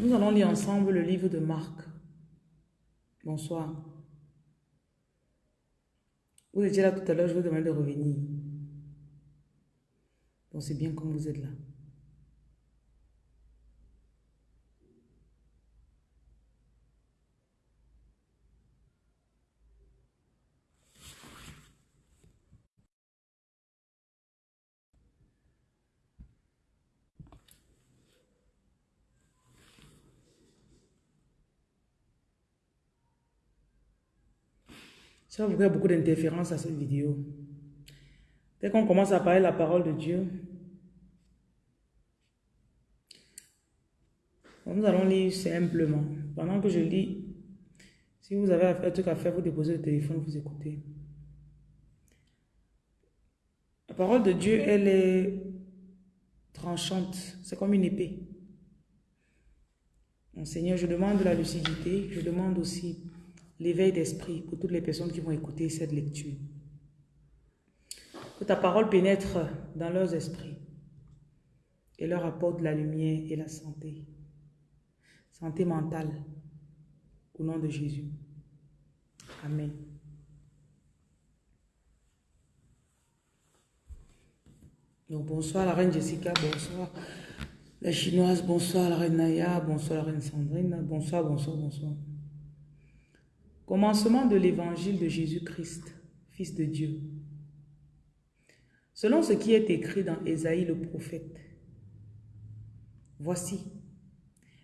Nous allons lire ensemble le livre de Marc. Bonsoir. Vous étiez là tout à l'heure, je vous demande de revenir. Donc c'est bien comme vous êtes là. Vous faire beaucoup d'interférences à cette vidéo. Dès qu'on commence à parler la parole de Dieu, nous allons lire simplement. Pendant que je lis, si vous avez un truc à faire, vous déposez le téléphone, vous écoutez. La parole de Dieu, elle est tranchante. C'est comme une épée. Mon Seigneur, je demande la lucidité. Je demande aussi l'éveil d'esprit pour toutes les personnes qui vont écouter cette lecture. Que ta parole pénètre dans leurs esprits et leur apporte la lumière et la santé. Santé mentale, au nom de Jésus. Amen. Donc bonsoir la reine Jessica, bonsoir la chinoise, bonsoir la reine Naya, bonsoir la reine Sandrine, bonsoir, bonsoir, bonsoir. Commencement de l'évangile de Jésus-Christ, Fils de Dieu. Selon ce qui est écrit dans Ésaïe le prophète. Voici,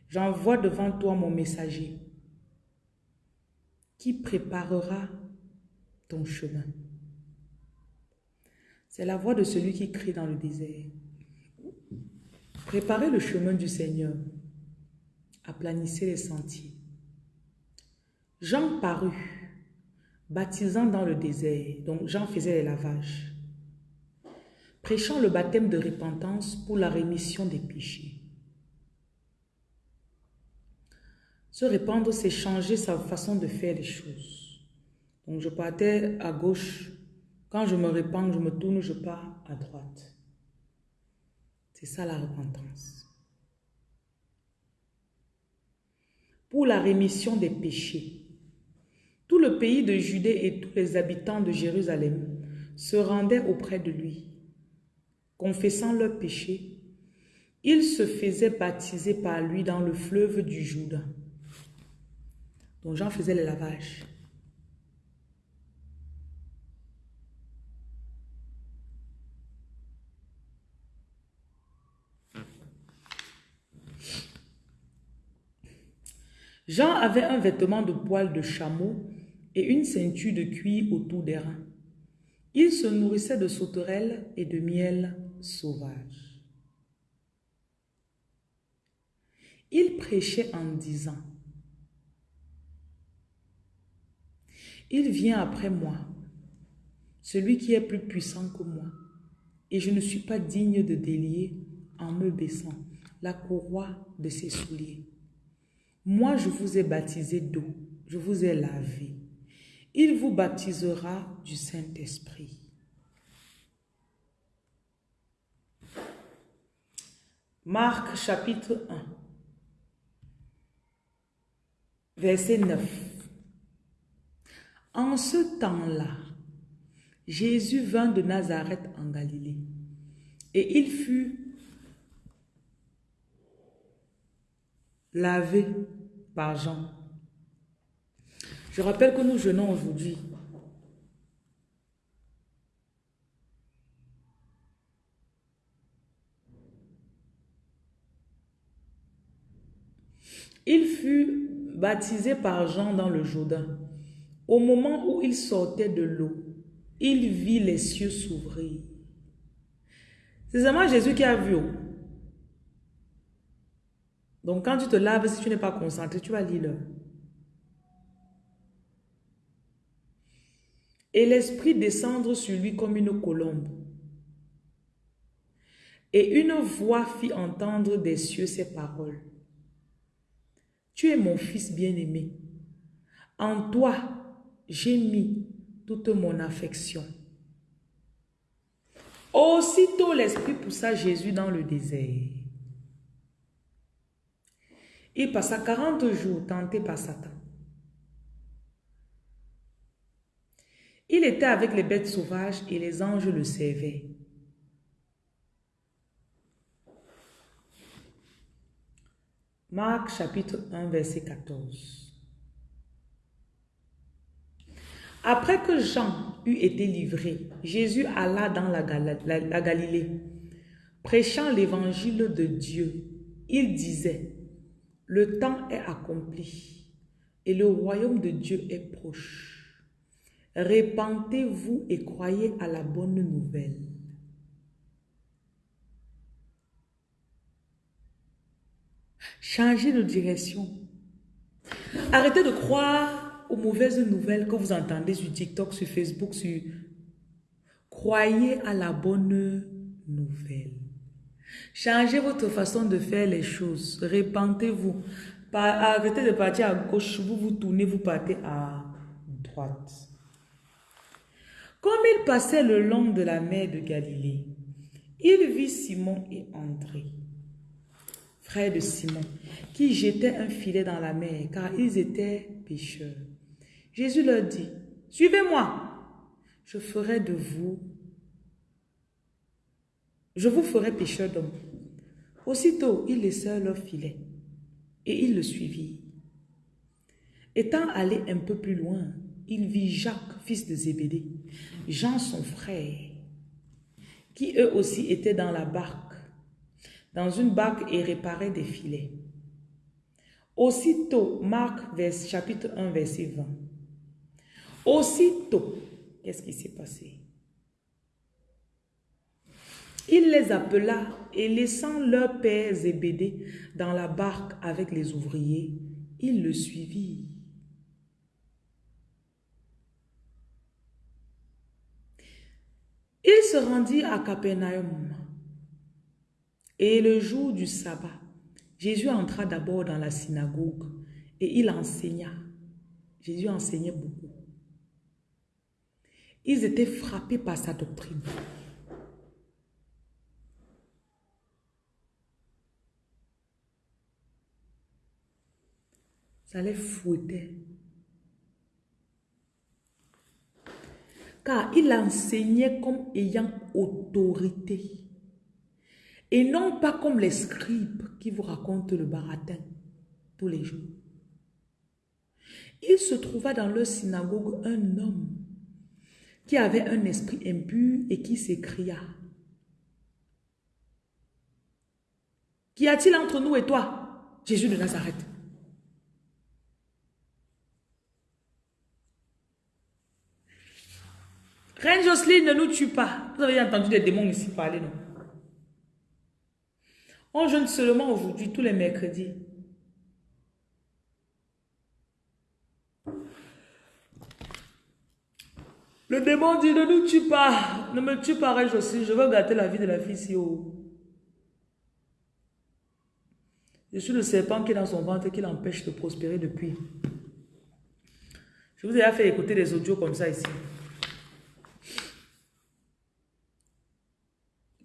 j'envoie devant toi mon messager qui préparera ton chemin. C'est la voix de celui qui crie dans le désert. Préparez le chemin du Seigneur, aplanissez les sentiers. Jean parut, baptisant dans le désert, donc Jean faisait les lavages, prêchant le baptême de repentance pour la rémission des péchés. Se répandre, c'est changer sa façon de faire les choses. Donc je partais à gauche, quand je me répands, je me tourne, je pars à droite. C'est ça la repentance. Pour la rémission des péchés. Pays de Judée et tous les habitants de Jérusalem se rendaient auprès de lui. Confessant leurs péchés, ils se faisaient baptiser par lui dans le fleuve du Jourdain. Donc Jean faisait le lavage. Jean avait un vêtement de poil de chameau et une ceinture de cuir autour des reins. Il se nourrissait de sauterelles et de miel sauvage. Il prêchait en disant, Il vient après moi, celui qui est plus puissant que moi, et je ne suis pas digne de délier en me baissant la courroie de ses souliers. Moi, je vous ai baptisé d'eau, je vous ai lavé. Il vous baptisera du Saint-Esprit. Marc chapitre 1, verset 9. En ce temps-là, Jésus vint de Nazareth en Galilée et il fut lavé par Jean. Je rappelle que nous jeûnons aujourd'hui. Il fut baptisé par Jean dans le Jourdain. Au moment où il sortait de l'eau, il vit les cieux s'ouvrir. C'est seulement Jésus qui a vu. Donc quand tu te laves, si tu n'es pas concentré, tu vas lire Et l'Esprit descendre sur lui comme une colombe. Et une voix fit entendre des cieux ces paroles. Tu es mon fils bien-aimé. En toi, j'ai mis toute mon affection. Aussitôt l'Esprit poussa Jésus dans le désert. Il passa 40 jours tenté par Satan. Il était avec les bêtes sauvages et les anges le servaient. Marc chapitre 1 verset 14. Après que Jean eut été livré, Jésus alla dans la, Galilée, prêchant l'évangile de Dieu. Il disait, le temps est accompli et le royaume de Dieu est proche. Répentez-vous et croyez à la bonne nouvelle. Changez de direction. Arrêtez de croire aux mauvaises nouvelles que vous entendez sur TikTok, sur Facebook, sur... Croyez à la bonne nouvelle. Changez votre façon de faire les choses. Répentez-vous. Arrêtez de partir à gauche, vous vous tournez, vous partez à droite. Comme il passait le long de la mer de Galilée, il vit Simon et André frère de Simon, qui jetaient un filet dans la mer, car ils étaient pêcheurs. Jésus leur dit, Suivez-moi, je ferai de vous, je vous ferai pêcheurs d'hommes. Aussitôt, ils laissèrent leur filet et ils le suivirent. Étant allé un peu plus loin, il vit Jacques, fils de Zébédée, Jean son frère, qui eux aussi étaient dans la barque dans une barque et réparer des filets. Aussitôt, Marc chapitre 1, verset 20. Aussitôt, qu'est-ce qui s'est passé? Il les appela et laissant leur père Zébédée dans la barque avec les ouvriers, il le suivit. Il se rendit à Capernaum. Et le jour du sabbat, Jésus entra d'abord dans la synagogue et il enseigna. Jésus enseignait beaucoup. Ils étaient frappés par sa doctrine. Ça les fouettait. Car il enseignait comme ayant autorité. Et non pas comme les scribes qui vous racontent le baratin tous les jours. Il se trouva dans leur synagogue un homme qui avait un esprit impur et qui s'écria. Qu'y a-t-il entre nous et toi, Jésus de Nazareth? Reine Jocelyne, ne nous tue pas. Vous avez entendu des démons ici parler, non? On jeûne seulement aujourd'hui, tous les mercredis. Le démon dit, ne nous tue pas, ne me tue pas, aussi, je veux gâter la vie de la fille si haut. Je suis le serpent qui est dans son ventre et qui l'empêche de prospérer depuis. Je vous ai fait écouter des audios comme ça ici.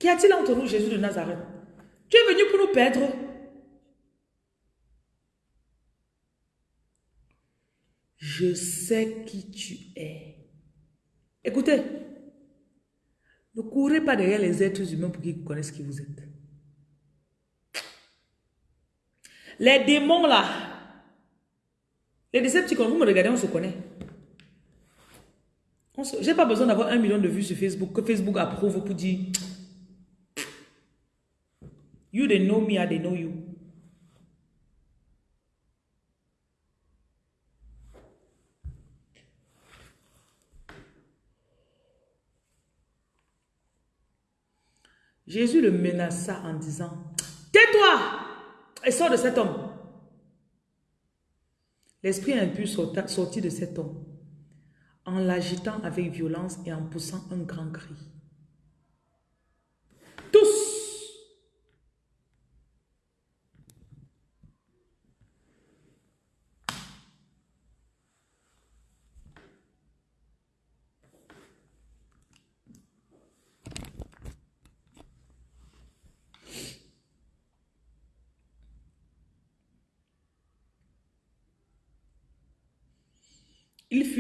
Qu'y a-t-il entre nous, Jésus de Nazareth? Tu es venu pour nous perdre. Je sais qui tu es. Écoutez, ne courez pas derrière les êtres humains pour qu'ils connaissent qui vous êtes. Les démons là, les décepticons, vous me regardez, on se connaît. Je n'ai pas besoin d'avoir un million de vues sur Facebook, que Facebook approuve pour dire You they know me, I know you. Jésus le menaça en disant, Tais-toi et sors de cet homme. L'esprit impur sortit de cet homme en l'agitant avec violence et en poussant un grand cri.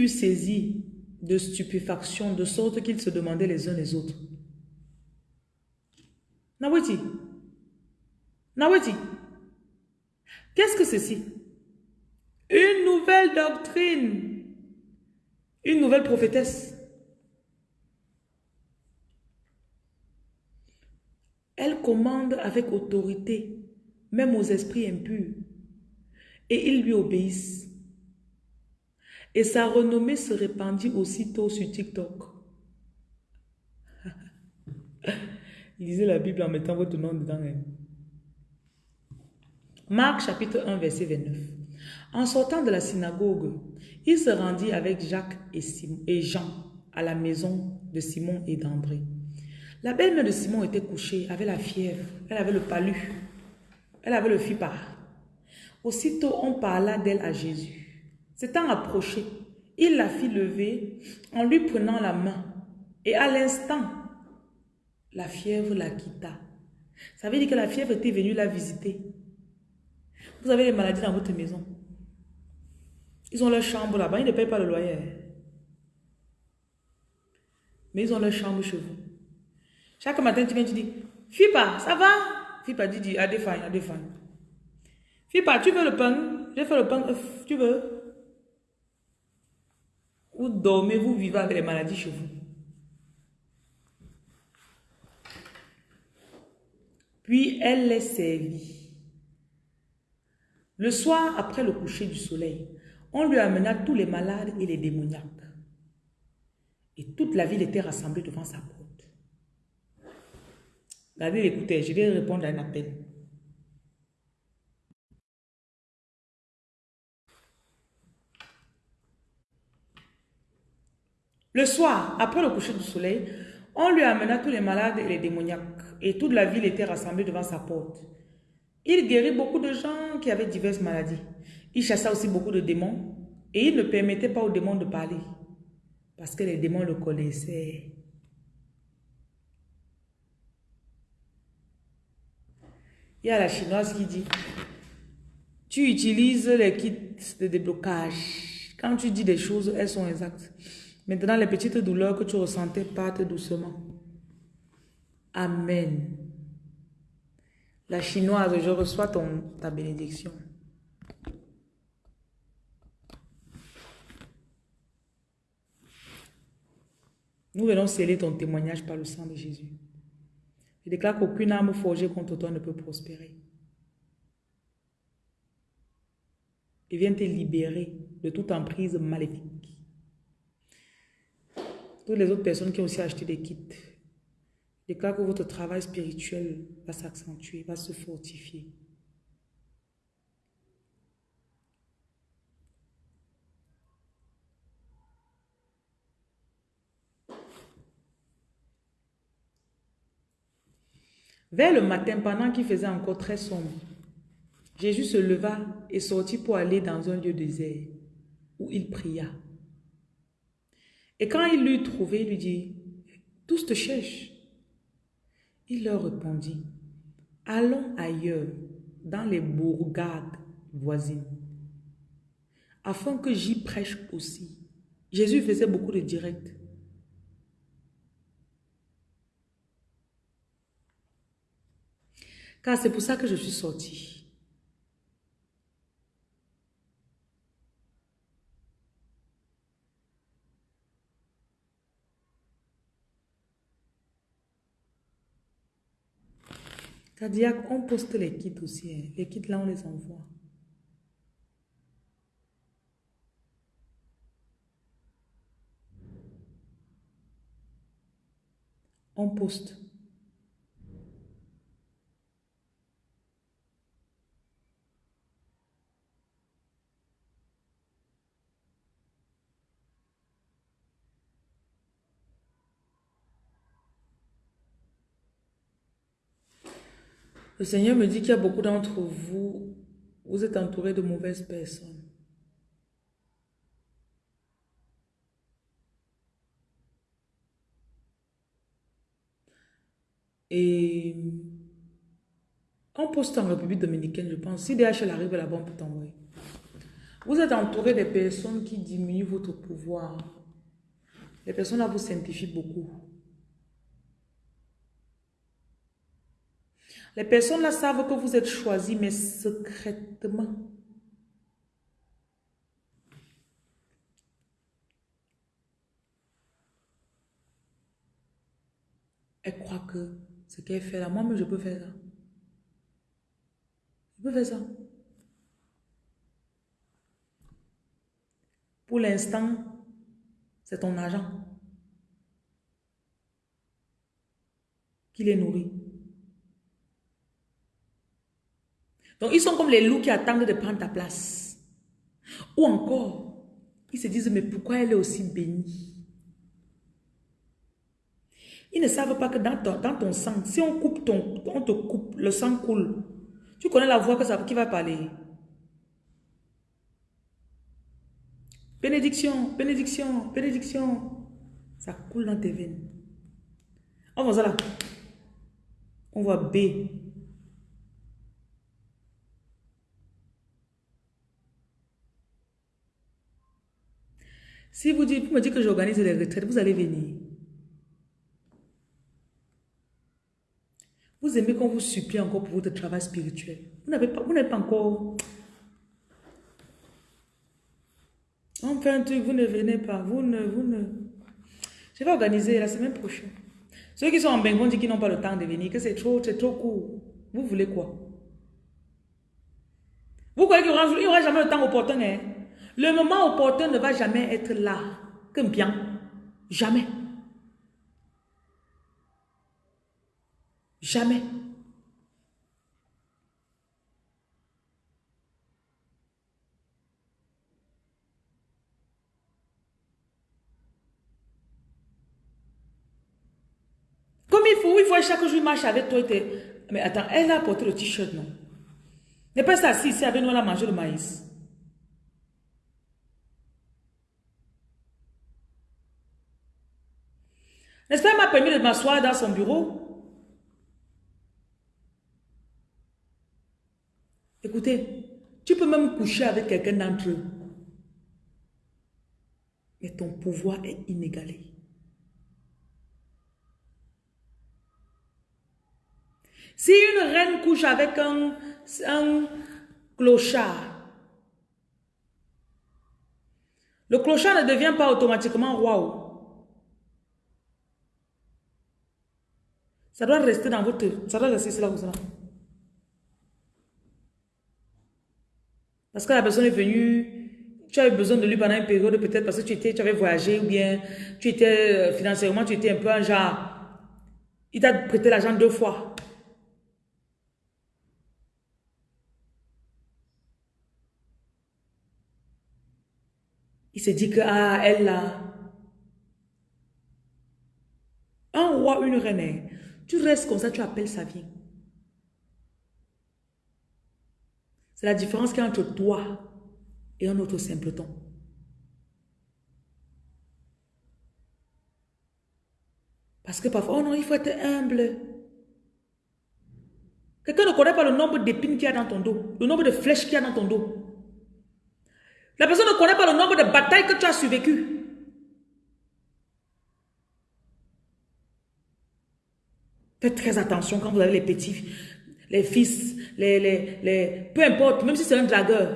Furent saisis de stupéfaction de sorte qu'ils se demandaient les uns les autres. Naweti, Naweti, qu'est-ce que ceci? Une nouvelle doctrine, une nouvelle prophétesse. Elle commande avec autorité, même aux esprits impurs, et ils lui obéissent. Et sa renommée se répandit aussitôt sur TikTok. Lisez la Bible en mettant votre nom dedans. Hein. Marc chapitre 1 verset 29. En sortant de la synagogue, il se rendit avec Jacques et, Jean à la maison de Simon et d'André. La belle-mère de Simon était couchée, avait la fièvre, elle avait le palu, elle avait le fipa. Aussitôt, on parla d'elle à Jésus. S'étant approché, il la fit lever en lui prenant la main. Et à l'instant, la fièvre la quitta. Ça veut dire que la fièvre était venue la visiter. Vous avez des maladies dans votre maison. Ils ont leur chambre là-bas, ils ne payent pas le loyer. Mais ils ont leur chambre chez vous. Chaque matin, tu viens, tu dis, Fipa, ça va Fipa dit, à des à des Fipa, tu veux le pain? Je fais le pain, euh, tu veux? Vous dormez, vous vivez avec les maladies chez vous. Puis elle les servit. Le soir, après le coucher du soleil, on lui amena tous les malades et les démoniaques. Et toute la ville était rassemblée devant sa porte. Regardez, écoutez, je vais répondre à un appel. Le soir, après le coucher du soleil, on lui amena tous les malades et les démoniaques, et toute la ville était rassemblée devant sa porte. Il guérit beaucoup de gens qui avaient diverses maladies. Il chassa aussi beaucoup de démons, et il ne permettait pas aux démons de parler, parce que les démons le connaissaient. Il y a la chinoise qui dit, tu utilises les kits de déblocage. Quand tu dis des choses, elles sont exactes. Maintenant, les petites douleurs que tu ressentais partent doucement. Amen. La chinoise, je reçois ta bénédiction. Nous venons sceller ton témoignage par le sang de Jésus. Je déclare qu'aucune âme forgée contre toi ne peut prospérer. Et viens te libérer de toute emprise maléfique toutes les autres personnes qui ont aussi acheté des kits, déclare que votre travail spirituel va s'accentuer, va se fortifier. Vers le matin, pendant qu'il faisait encore très sombre, Jésus se leva et sortit pour aller dans un lieu désert où il pria. Et quand il l'eut trouvé, il lui dit, tous te cherchent. Il leur répondit, allons ailleurs, dans les bourgades voisines, afin que j'y prêche aussi. Jésus faisait beaucoup de directs. Car c'est pour ça que je suis sorti. Cadillac, on poste les kits aussi. Hein. Les kits là, on les envoie. On poste. Le Seigneur me dit qu'il y a beaucoup d'entre vous, vous êtes entourés de mauvaises personnes. Et on poste en République dominicaine, je pense. Si DHL arrive là-bas, on t'envoyer. Vous êtes entouré des personnes qui diminuent votre pouvoir. Les personnes là vous simplifient beaucoup. Les personnes là savent que vous êtes choisi, mais secrètement. Elle croit que ce qu'elle fait là, moi-même je peux faire ça. Je peux faire ça. Pour l'instant, c'est ton argent qui les nourrit. Donc, ils sont comme les loups qui attendent de prendre ta place. Ou encore, ils se disent, mais pourquoi elle est aussi bénie? Ils ne savent pas que dans ton, sang, si on coupe ton, on te coupe, le sang coule. Tu connais la voix que ça, qui va parler. Bénédiction, bénédiction, bénédiction. Ça coule dans tes veines. On ça là. On voit B. Si vous, me dites que j'organise les retraites, vous allez venir. Vous aimez qu'on vous supplie encore pour votre travail spirituel. Vous n'avez pas, vous n'êtes pas encore... On fait un truc, vous ne venez pas. Vous ne, vous ne... Je vais organiser la semaine prochaine. Ceux qui sont en Bengon disent qu'ils n'ont pas le temps de venir, que c'est trop, c'est trop court. Vous voulez quoi? Vous croyez qu'il n'y aura, jamais le temps opportun, hein? Le moment opportun ne va jamais être là. Que bien. Jamais. Jamais. Comme il faut, il faut chaque jour marcher avec toi. Mais attends, elle a porté le t-shirt, non? N'est pas ça, ici avec nous, elle a mangé le maïs. N'est-ce pas, elle m'a permis de m'asseoir dans son bureau? Écoutez, tu peux même coucher avec quelqu'un d'entre eux. Mais ton pouvoir est inégalé. Si une reine couche avec un, un clochard, le clochard ne devient pas automatiquement roi. Ça doit rester dans votre... Ça doit rester là ou ça. Parce que la personne est venue, tu avais besoin de lui pendant une période, peut-être parce que tu, étais, tu avais voyagé ou bien tu étais euh, financièrement, tu étais un peu un genre. Il t'a prêté l'argent deux fois. Il se dit que, ah, elle là. Un roi, une reine, tu restes comme ça, tu appelles, ça vient. C'est la différence qu'il y a entre toi et un autre simpleton. Parce que parfois, oh non, il faut être humble. Quelqu'un ne connaît pas le nombre d'épines qu'il y a dans ton dos, le nombre de flèches qu'il y a dans ton dos. La personne ne connaît pas le nombre de batailles que tu as survécues. Faites très attention quand vous avez les petits les fils, les, les, les, peu importe, même si c'est un dragueur.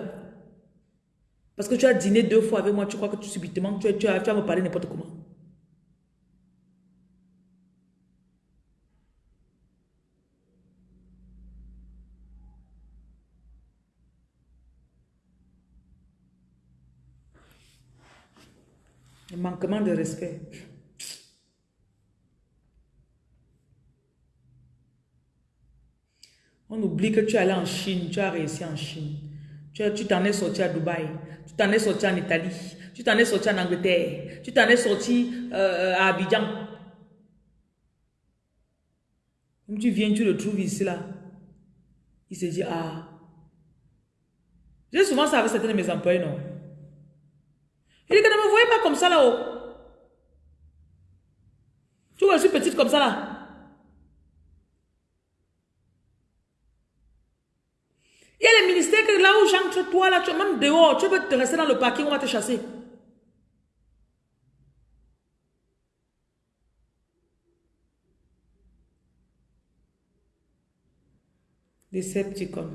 Parce que tu as dîné deux fois avec moi, tu crois que tu subitement, tu, tu, vas me parler n'importe comment. Un manquement de respect. On oublie que tu es allé en Chine, tu as réussi en Chine. Tu t'en es sorti à Dubaï, tu t'en es sorti en Italie, tu t'en es sorti en Angleterre, tu t'en es sorti euh, à Abidjan. Comme tu viens, tu le trouves ici là. Il se dit, ah. J'ai souvent ça avec certains de mes employés, non? Il dit que ne me voyez pas comme ça là-haut. Tu vois, je suis petite comme ça là. Il y a les ministères que là où j'entre, toi, là, tu même dehors, tu veux te rester dans le parking, on va te chasser. Decepticon.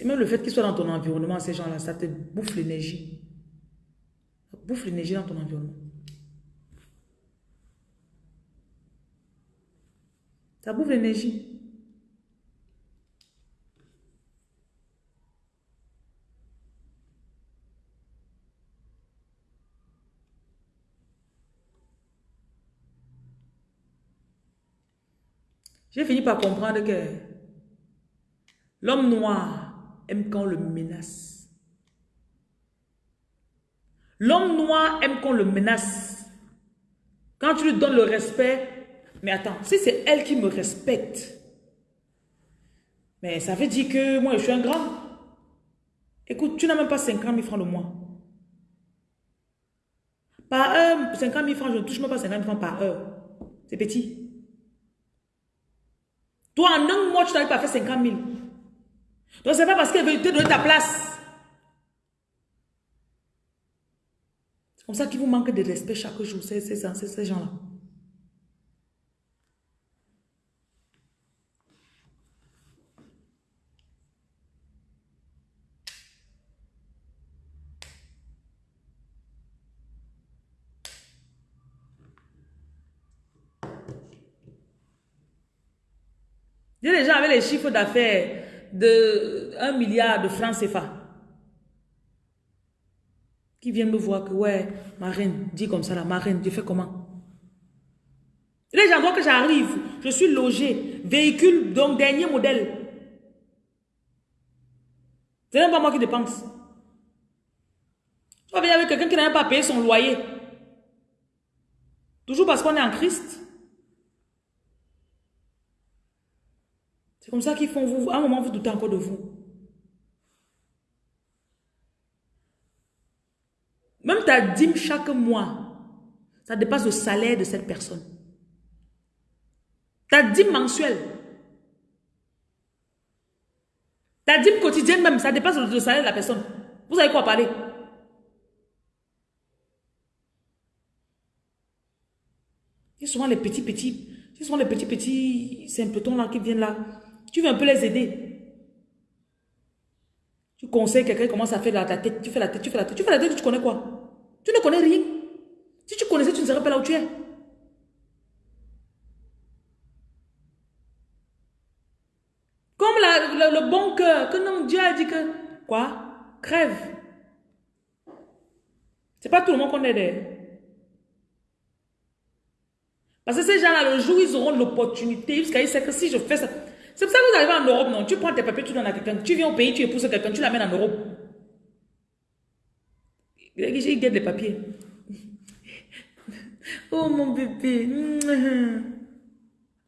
Et même le fait qu'ils soient dans ton environnement, ces gens-là, ça te bouffe l'énergie. Bouffe l'énergie dans ton environnement. Ça bouffe l'énergie. J'ai fini par comprendre que l'homme noir aime quand on le menace. L'homme noir aime qu'on le menace. Quand tu lui donnes le respect, mais attends, si c'est elle qui me respecte, mais ça veut dire que moi je suis un grand. Écoute, tu n'as même pas 50 000 francs le mois. Par heure, 50 000 francs, je ne touche même pas 50 000 francs par heure. C'est petit. Toi, en un mois, tu n'arrives pas à faire 50 000. Donc, c'est pas parce qu'elle veut te donner ta place. C'est comme ça qu'il vous manque de respect chaque jour, ces, ces gens-là. J'ai d'affaires de 1 milliard de francs CFA. Qui viennent me voir que, ouais, ma reine, dis comme ça, la ma reine, tu fais comment? Les gens voient que j'arrive, je suis logé, véhicule, donc dernier modèle. C'est même pas moi qui dépense. Tu vas venir avec quelqu'un qui n'a pas payé son loyer. Toujours parce qu'on est en Christ. C'est comme ça qu'ils font vous. À un moment, vous doutez encore de vous. Même ta dîme chaque mois, ça dépasse le salaire de cette personne. Ta dîme mensuelle. Ta dîme quotidienne même, ça dépasse le salaire de la personne. Vous avez quoi parler? C'est souvent les petits petits, c'est souvent les petits petits simpletons là qui viennent là. Tu veux un peu les aider. Tu conseilles quelqu'un commence à faire la tête, tu fais la tête, tu fais la tête, tu fais la tête, tu connais quoi? Tu ne connais rien. Si tu connaissais, tu ne serais pas là où tu es. Comme le bon cœur, que non, Dieu a dit que, quoi? Crève. C'est pas tout le monde qu'on aide. Parce que ces gens-là, le jour ils auront l'opportunité, parce qu'ils savent que si je fais ça, c'est pour ça que vous arrivez en Europe, non? Tu prends tes papiers, tu donnes à quelqu'un. Tu viens au pays, tu épouses quelqu'un, tu l'amènes en Europe. Il guette les papiers. Oh mon bébé.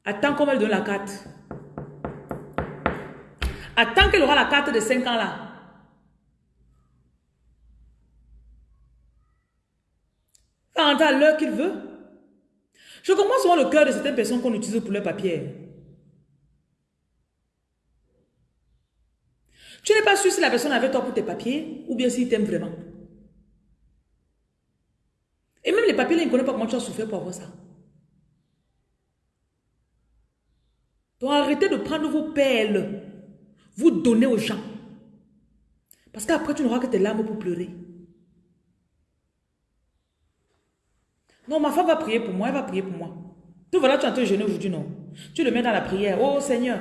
Attends qu'on va donne la carte. Attends qu'elle aura la carte de 5 ans là. Enfin, à l'heure qu'il veut. Je commence souvent le cœur de certaines personnes qu'on utilise pour leurs papiers. Tu n'es pas sûr si la personne avait toi pour tes papiers ou bien s'il t'aime vraiment. Et même les papiers, ils ne connaissent pas comment tu as souffert pour avoir ça. Donc arrêtez de prendre vos pelles, vous donner aux gens. Parce qu'après, tu n'auras que tes larmes pour pleurer. Non, ma femme va prier pour moi, elle va prier pour moi. Tu voilà, tu es en train de jeûner aujourd'hui, non? Tu le mets dans la prière. Oh Seigneur,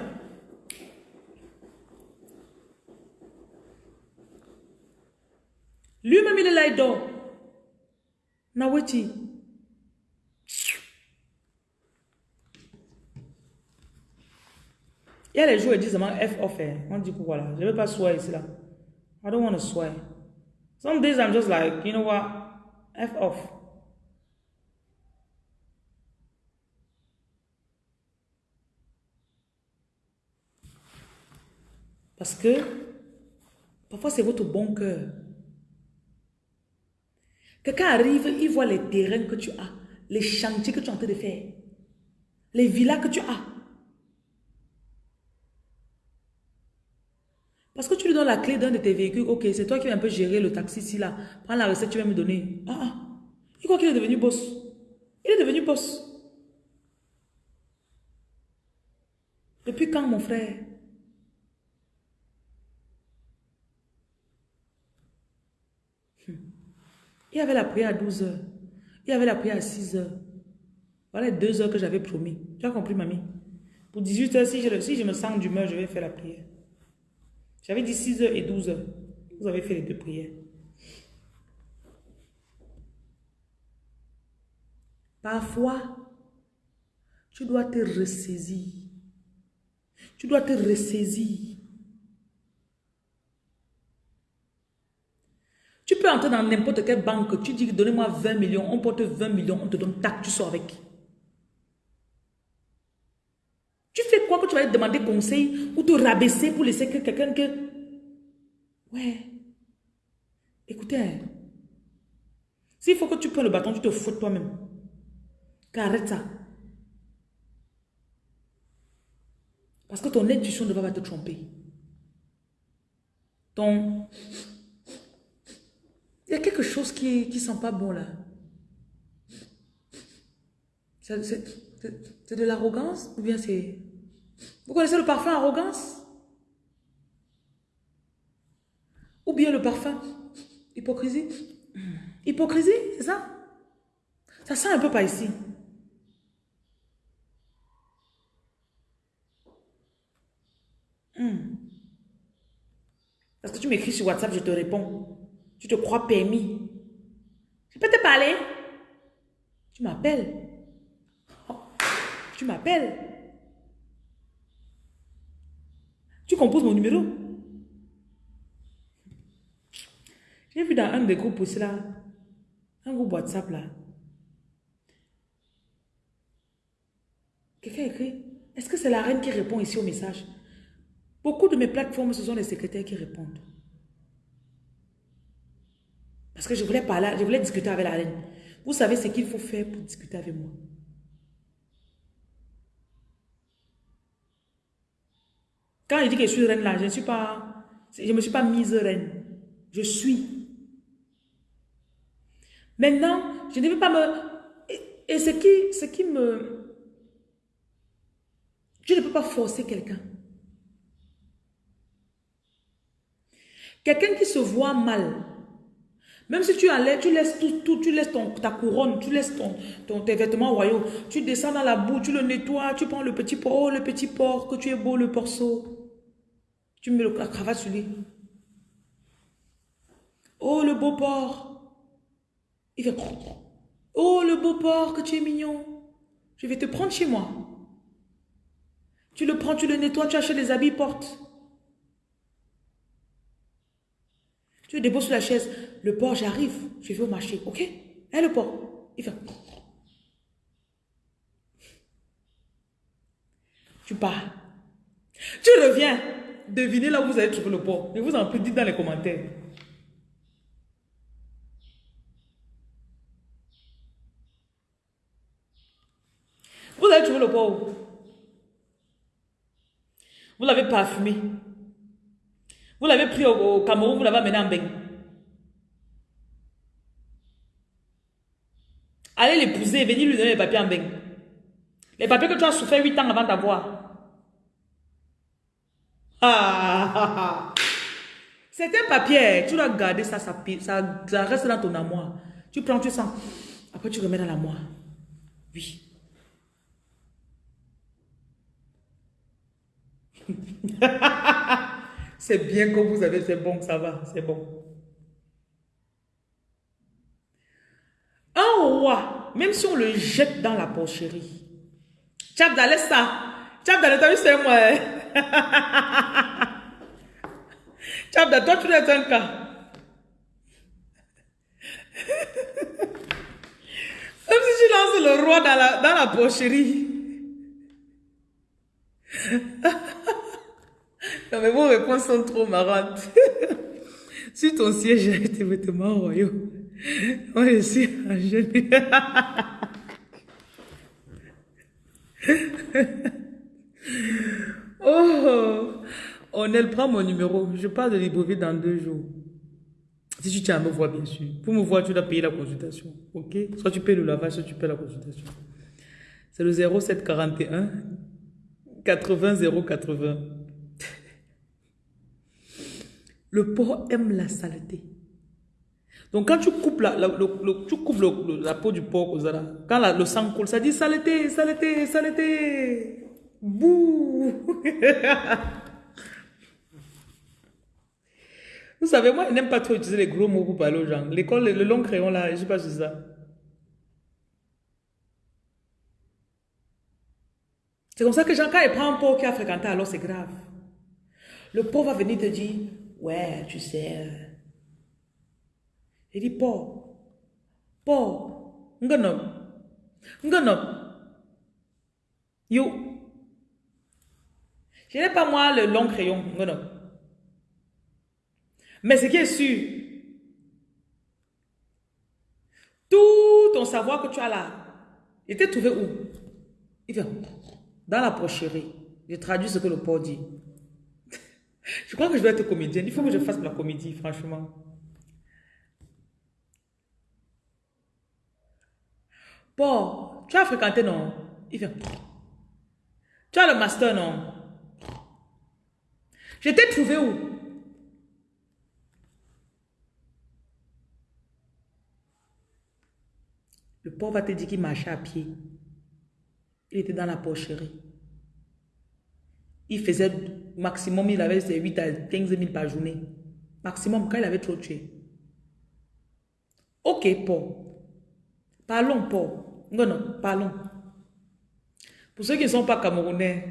Lui-même, il est là, il dort. Naweti. Il y a les jours, ils disent F off. On dit pourquoi là. Je ne veux pas swear ici là. I don't want to swear. Some days I'm just like, you know what? F off. Parce que parfois c'est votre bon cœur Quelqu'un arrive, il voit les terrains que tu as, les chantiers que tu es en train de faire, les villas que tu as. Parce que tu lui donnes la clé d'un de tes véhicules, ok, c'est toi qui vas un peu gérer le taxi ici, là. Prends la recette, tu vas me donner. Ah, ah. Il croit qu'il est devenu boss. Il est devenu boss. Depuis quand, mon frère Il avait la prière à 12 heures. Il avait la prière à 6 heures. Voilà les deux heures que j'avais promis. Tu as compris, mamie? Pour 18 heures, si je, je me sens d'humeur, je vais faire la prière. J'avais dit 6 heures et 12 heures. Vous avez fait les deux prières. Parfois, tu dois te ressaisir. Tu dois te ressaisir. Tu peux entrer dans n'importe quelle banque, tu dis donnez-moi 20 millions, on porte 20 millions, on te donne tac, tu sors avec. Tu fais quoi que tu vas demander conseil ou te rabaisser pour laisser que quelqu'un que... Ouais. Écoutez, s'il faut que tu prennes le bâton, tu te fous toi-même. Arrête ça. Parce que ton intuition ne va pas te tromper. Ton... Il y a quelque chose qui ne sent pas bon là. C'est de l'arrogance ou bien c'est... Vous connaissez le parfum arrogance? Ou bien le parfum hypocrisie? Hypocrisie, c'est ça? Ça sent un peu pas ici. Hmm. Parce que tu m'écris sur WhatsApp, je te réponds. Tu te crois permis. Je peux te parler? Tu m'appelles. Tu m'appelles. Tu composes mon numéro? J'ai vu dans un des groupes aussi là, un groupe WhatsApp là. Quelqu'un écrit, est-ce que c'est la reine qui répond ici au message? Beaucoup de mes plateformes, ce sont les secrétaires qui répondent. Parce que je voulais parler, je voulais discuter avec la reine. Vous savez ce qu'il faut faire pour discuter avec moi. Quand il dit que je suis reine là, je ne suis pas, je me suis pas mise reine. Je suis. Maintenant, je ne veux pas me... Et, ce, qui, ce qui me... Je ne peux pas forcer quelqu'un. Quelqu'un qui se voit mal, même si tu allais, tu laisses tout, tu laisses ton, ta couronne, tu laisses ton, tes vêtements royaux, tu descends dans la boue, tu le nettoies, tu prends le petit porc, oh le petit porc, que tu es beau le porceau. Tu mets la cravate sur lui. Oh le beau porc. Il fait Oh le beau porc, que tu es mignon. Je vais te prendre chez moi. Tu le prends, tu le nettoies, tu achètes des habits, porte. Tu le déposes sur la chaise. Le porc, j'arrive. Je vais au marché. OK? Hein, le porc Il fait... Tu pars. Tu reviens. Devinez là où vous avez trouvé le porc. Et vous en plus dites dans les commentaires. Vous avez trouvé le porc Vous l'avez parfumé. Vous l'avez pris au, Cameroun, vous l'avez amené en Beng. Allez l'épouser venir lui donner les papiers en Beng. Les papiers que tu as souffert 8 ans avant d'avoir. Ah, C'est un papier, tu dois garder ça, ça, reste dans ton amour. Tu prends, tu sens. Après, tu remets dans l'amour. Oui. C'est bien que vous avez, c'est bon, ça va, c'est bon. Un roi, même si on le jette dans la porcherie, Tchabda, laisse ça. Vu, c'est moi. Hein. Tchabda, toi, tu es un cas. Même si tu lances le roi dans la, dans la porcherie. Non, mais vos réponses sont trop marrantes. Sur ton siège tes vêtements royaux, ici à jeune. oh, on Lionel, prends mon numéro. Je parle de Libreville dans deux jours. Si tu tiens à me voir, bien sûr. Pour me voir, tu dois payer la consultation. OK? Soit tu payes le lavage, soit tu payes la consultation. C'est le 0741 80 080. Le porc aime la saleté. Donc quand tu coupes la, tu coupes la peau du porc, quand le sang coule, ça dit saleté, saleté, saleté. Bouh Vous savez, moi, je n'aime pas trop utiliser les gros mots pour parler aux gens. L'école, le, long crayon, là, je ne sais pas si c'est ça. C'est comme ça que Jean, quand il prend un pot qui a fréquenté, alors c'est grave. Le pot va venir te dire, ouais, tu sais. Il dit, pot, pot, ngonom, ngonom, yo. Je n'ai pas moi le long crayon, ngonom. Mais ce qui est sûr, tout ton savoir que tu as là, il était trouvé où? Il fait dans la pocherie. Je traduis ce que le port dit. je crois que je dois être comédienne. Il faut que je fasse la comédie, franchement. Paul, tu as fréquenté, non? Il fait Tu as le master, non? Je t'ai trouvé où? Le pauvre va te dire qu'il marchait à pied. Il était dans la porcherie. Il faisait maximum, il avait 8 à 15 000 par journée. Maximum, quand il avait trop tué. Ok, Paul. Parlons, Paul. Non, non, parlons. Pour ceux qui ne sont pas camerounais,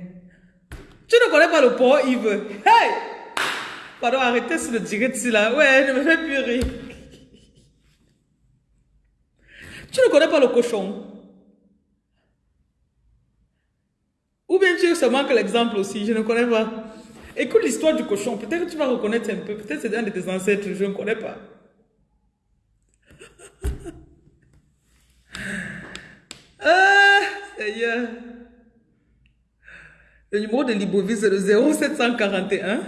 tu ne connais pas le Paul Yves. Hey! Pardon, arrêtez sur le direct là. Ouais, ne me fais plus rire. Tu ne connais pas le cochon? Ou bien tu veux seulement que l'exemple aussi, je ne connais pas. Écoute l'histoire du cochon, peut-être que tu vas reconnaître un peu, peut-être c'est un de tes ancêtres, je ne connais pas. ah. Le numéro de Libovie, c'est le 0741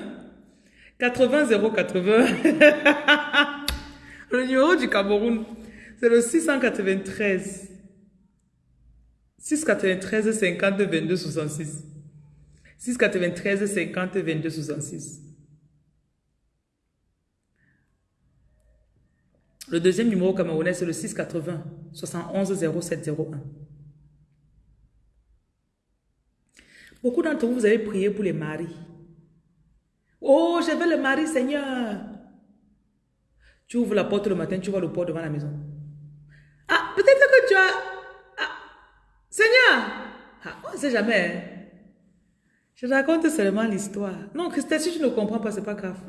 80 080. le numéro du Cameroun, c'est le 693. 693 50 22 66. 693 50 22 66. Le deuxième numéro camerounais, c'est le 680 71 0701. Beaucoup d'entre vous, vous avez prié pour les maris. Oh, je veux le mari, Seigneur. Tu ouvres la porte le matin, tu vois le port devant la maison. Ah, peut-être que tu as... Ah, Seigneur, ah, on ne sait jamais. Hein. Je raconte seulement l'histoire. Non, Christelle, si tu ne comprends pas, c'est pas grave.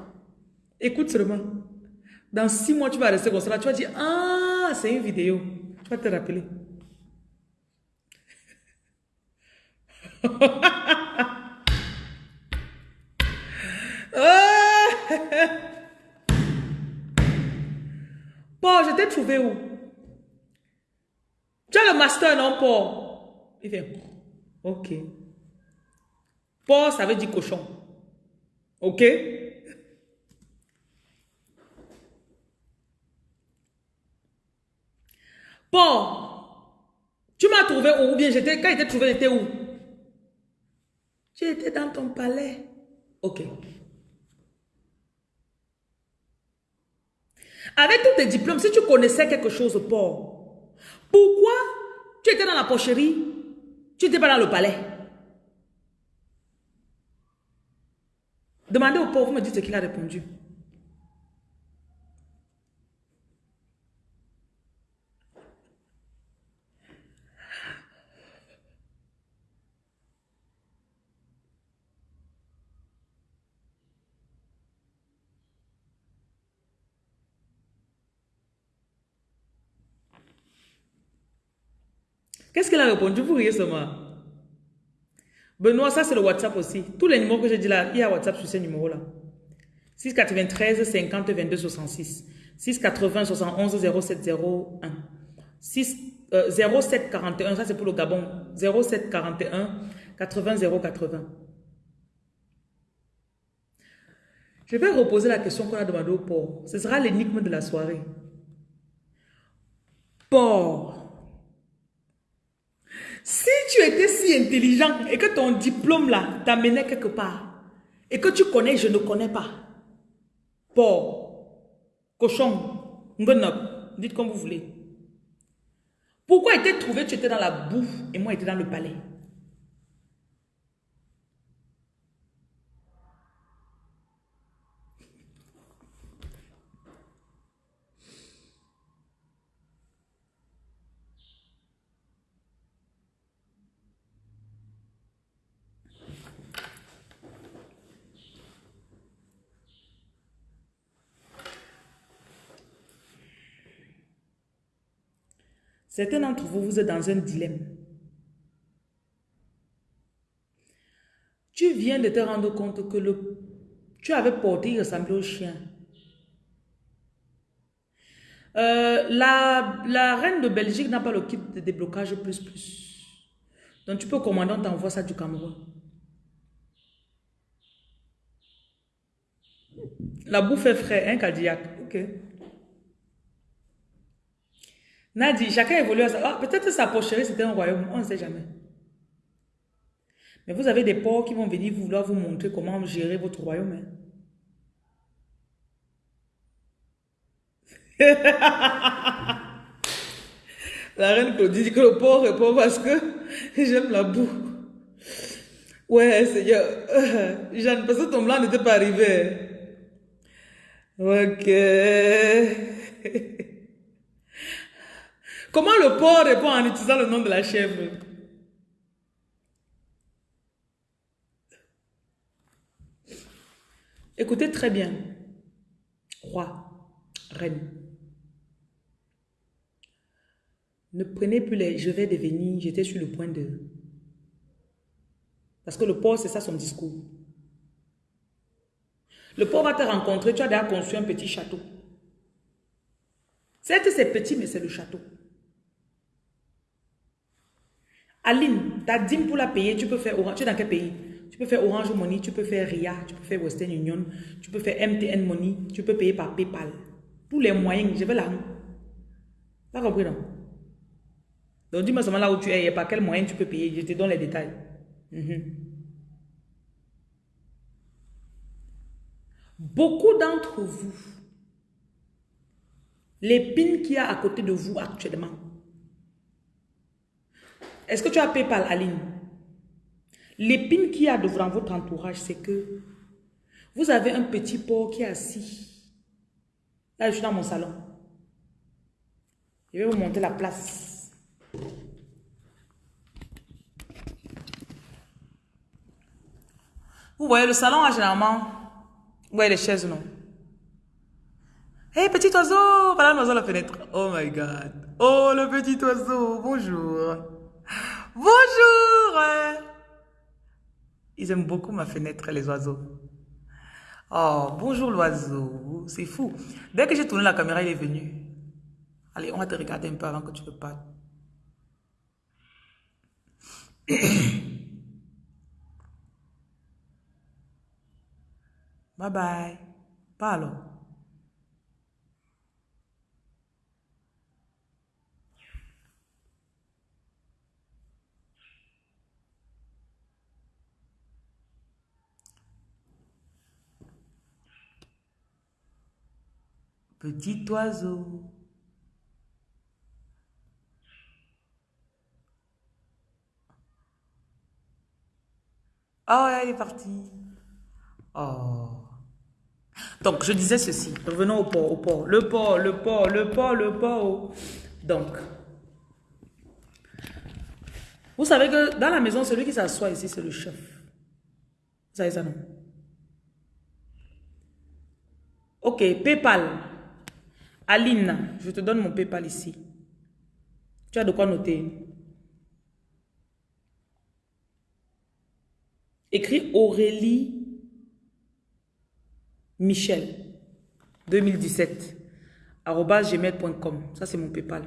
Écoute seulement. Dans six mois, tu vas rester comme ça. Tu vas dire, ah, c'est une vidéo. Tu vas te rappeler. bon, je t'ai trouvé où? Tu as le master, non, Paul? Il fait, ok. Paul, ça veut dire cochon. Ok? Paul, tu m'as trouvé où? Ou bien quand j'étais trouvé, j'étais où? J'étais dans ton palais. Ok. Avec tous tes diplômes, si tu connaissais quelque chose, Paul, pourquoi tu étais dans la pocherie? Tu n'étais pas dans le palais Demandez au pauvre, me dites ce qu'il a répondu. Qu'est-ce qu'elle a répondu? Vous riez seulement. Benoît, ça c'est le WhatsApp aussi. Tous les numéros que j'ai dit là, il y a WhatsApp sur ces numéros-là. 693 50 22 66. 680 71 0701. 6, 07 41, ça c'est pour le Gabon. 07 41 80 080. Je vais reposer la question qu'on a demandé au porc. Ce sera l'énigme de la soirée. Porc. Si tu étais si intelligent et que ton diplôme là t'amenait quelque part et que tu connais, je ne connais pas. Porc, cochon, ngonop, dites comme vous voulez. Pourquoi était trouvé, tu étais dans la boue et moi j'étais dans le palais? Certains d'entre vous, vous êtes dans un dilemme. Tu viens de te rendre compte que le, tu avais porté, il ressemblait au chien. Euh, la, reine de Belgique n'a pas le kit de déblocage plus plus. Donc tu peux commander, on t'envoie ça du Cameroun. La bouffe est frais, hein, Cadillac. Ok. Nadi, chacun évolue à ça. Ah, Peut-être sa pocherie, c'était un royaume. On ne sait jamais. Mais vous avez des porcs qui vont venir vouloir vous montrer comment gérer votre royaume. Hein. la reine Claudie dit que le porc répond parce que j'aime la boue. Ouais, Seigneur. Jeanne, parce que ton blanc n'était pas arrivé. Ok. Comment le porc répond en utilisant le nom de la chèvre? Écoutez très bien. Roi, reine. Ne prenez plus les je vais devenir, j'étais sur le point de... Parce que le porc, c'est ça son discours. Le porc va te rencontrer, tu as déjà construit un petit château. Certes, c'est petit, mais c'est le château. Aline, ta dîme pour la payer, tu peux faire Orange. Tu es dans quel pays? Tu peux faire Orange Money, tu peux faire RIA, tu peux faire Western Union, tu peux faire MTN Money, tu peux payer par PayPal. Pour les moyens, je vais là. Pas compris, non? Donc dis-moi seulement là où tu es et par quel moyen tu peux payer. Je te donne les détails. Mhm. Beaucoup d'entre vous, l'épine qu'il y a à côté de vous actuellement, est-ce que tu as PayPal, Aline? L'épine qu'il y a devant votre entourage, c'est que vous avez un petit porc qui est assis. Là, je suis dans mon salon. Je vais vous monter la place. Vous voyez, le salon a généralement... Vous voyez les chaises, non? Hé, petit oiseau Voilà l'oiseau à la fenêtre. Oh my God. Oh, le petit oiseau. Bonjour. Bonjour Ils aiment beaucoup ma fenêtre, les oiseaux. Oh, bonjour l'oiseau. C'est fou. Dès que j'ai tourné la caméra, il est venu. Allez, on va te regarder un peu avant que tu ne parles. bye bye. Parle. Petit oiseau. Oh, elle est partie. Oh. Donc, je disais ceci. Revenons au port, au port. Le port, le port, le port, le port. Donc, vous savez que dans la maison, celui qui s'assoit ici, c'est le chef. Vous savez ça, non? Ok, PayPal. Aline, je te donne mon PayPal ici. Tu as de quoi noter. Écris Aurélie Michel 2017 gmail.com. Ça, c'est mon PayPal.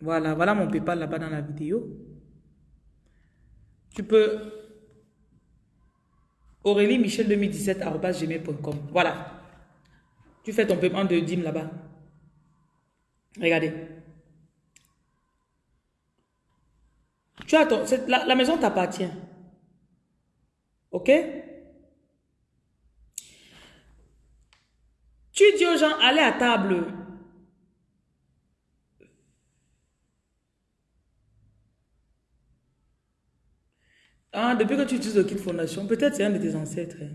Voilà, voilà mon PayPal là-bas dans la vidéo. Tu peux... Aurélie Michel 2017 gmail.com. Voilà. Tu fais ton paiement de dîme là-bas. Regardez. Tu as la, la maison t'appartient. OK? Tu dis aux gens, allez à table. Ah, depuis que tu utilises le kit fondation, peut-être c'est un de tes ancêtres. Hein.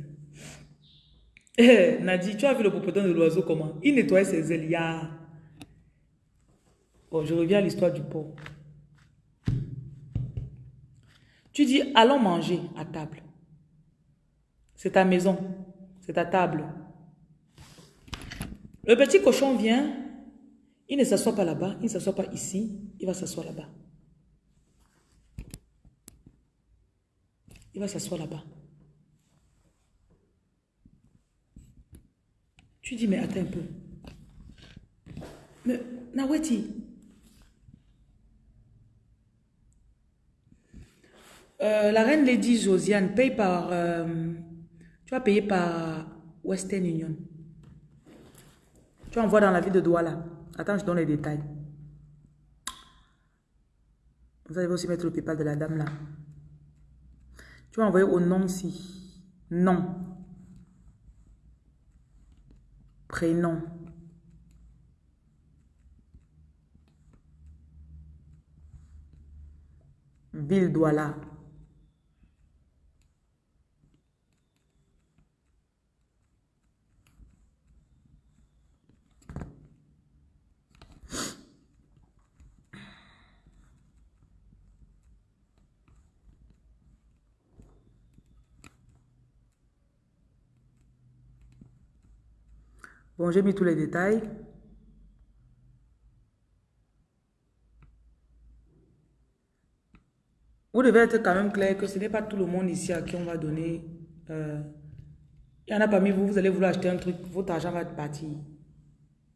Eh, Nadi, tu as vu le propriétaire de l'oiseau comment? Il nettoyait ses ailes. Bon, je reviens à l'histoire du pot. Tu dis, allons manger à table. C'est ta maison. C'est ta table. Le petit cochon vient. Il ne s'assoit pas là-bas. Il ne s'assoit pas ici. Il va s'asseoir là-bas. Il va s'asseoir là-bas. Tu dis, mais attends un peu. Mais, Naweti, euh, la reine Lady Josiane paye par... Euh, tu vas payer par Western Union. Tu envoies dans la ville de Douala. Attends, je donne les détails. Vous allez aussi mettre le PayPal de la dame là. Vas envoyer au nom si. Nom. Prénom. Ville Douala. Bon, j'ai mis tous les détails. Vous devez être quand même clair que ce n'est pas tout le monde ici à qui on va donner. Euh, il y en a parmi vous, vous allez vouloir acheter un truc, votre argent va partir.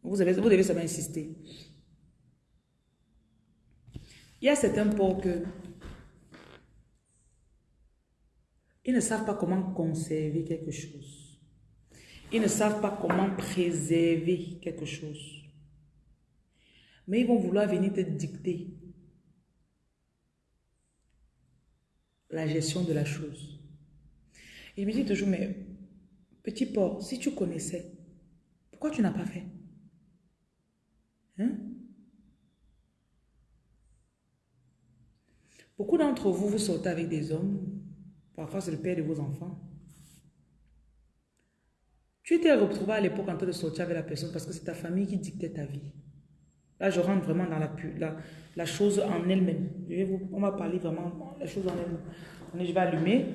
Vous, vous devez seulement insister. Il y a certains ports que ils ne savent pas comment conserver quelque chose. Ils ne savent pas comment préserver quelque chose. Mais ils vont vouloir venir te dicter la gestion de la chose. Il me dit toujours, mais petit porc, si tu connaissais, pourquoi tu n'as pas fait? Hein? Beaucoup d'entre vous, vous sortez avec des hommes, parfois c'est le père de vos enfants, tu t'es retrouvé à l'époque en train de sortir avec la personne parce que c'est ta famille qui dictait ta vie. Là, je rentre vraiment dans la, la, la chose en elle-même. On va parler vraiment de la chose en elle-même. Je vais allumer.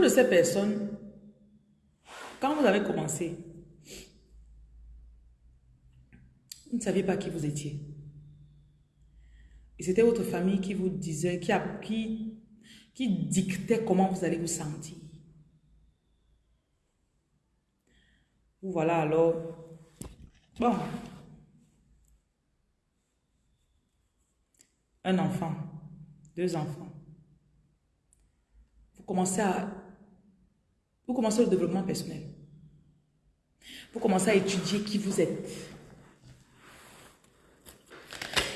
De ces personnes, quand vous avez commencé, vous ne saviez pas qui vous étiez. Et c'était votre famille qui vous disait, qui, qui, qui dictait comment vous allez vous sentir. Voilà alors. Bon. Un enfant, deux enfants commencez à... Vous commencez le développement personnel. Vous commencez à étudier qui vous êtes.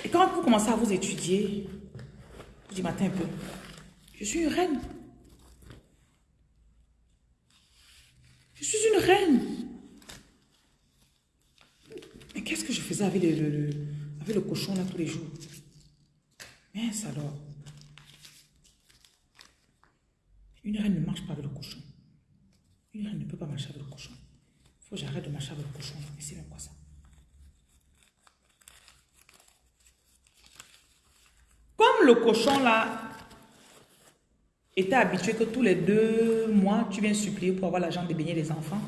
Et quand vous commencez à vous étudier, vous dites, matin un peu, je suis une reine. Je suis une reine. Mais qu'est-ce que je faisais avec le, avec le cochon là tous les jours? Ça alors. Une reine ne marche pas avec le cochon. Une reine ne peut pas marcher avec le cochon. Il faut que j'arrête de marcher avec le cochon. Mais c'est même quoi ça? Le cochon là était habitué que tous les deux mois, tu viens supplier pour avoir l'argent de baigner les enfants,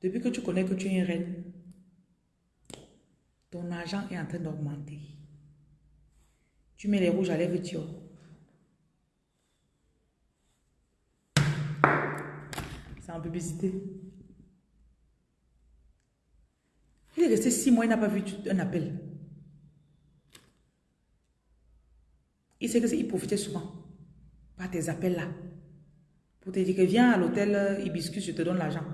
depuis que tu connais que tu es une reine, ton argent est en train d'augmenter. Tu mets les rouges à lèvres, tu C'est publicité. Il est resté six mois, il n'a pas vu un appel. Il sait que il profitait souvent par tes appels là. Pour te dire que viens à l'hôtel Hibiscus, je te donne l'argent.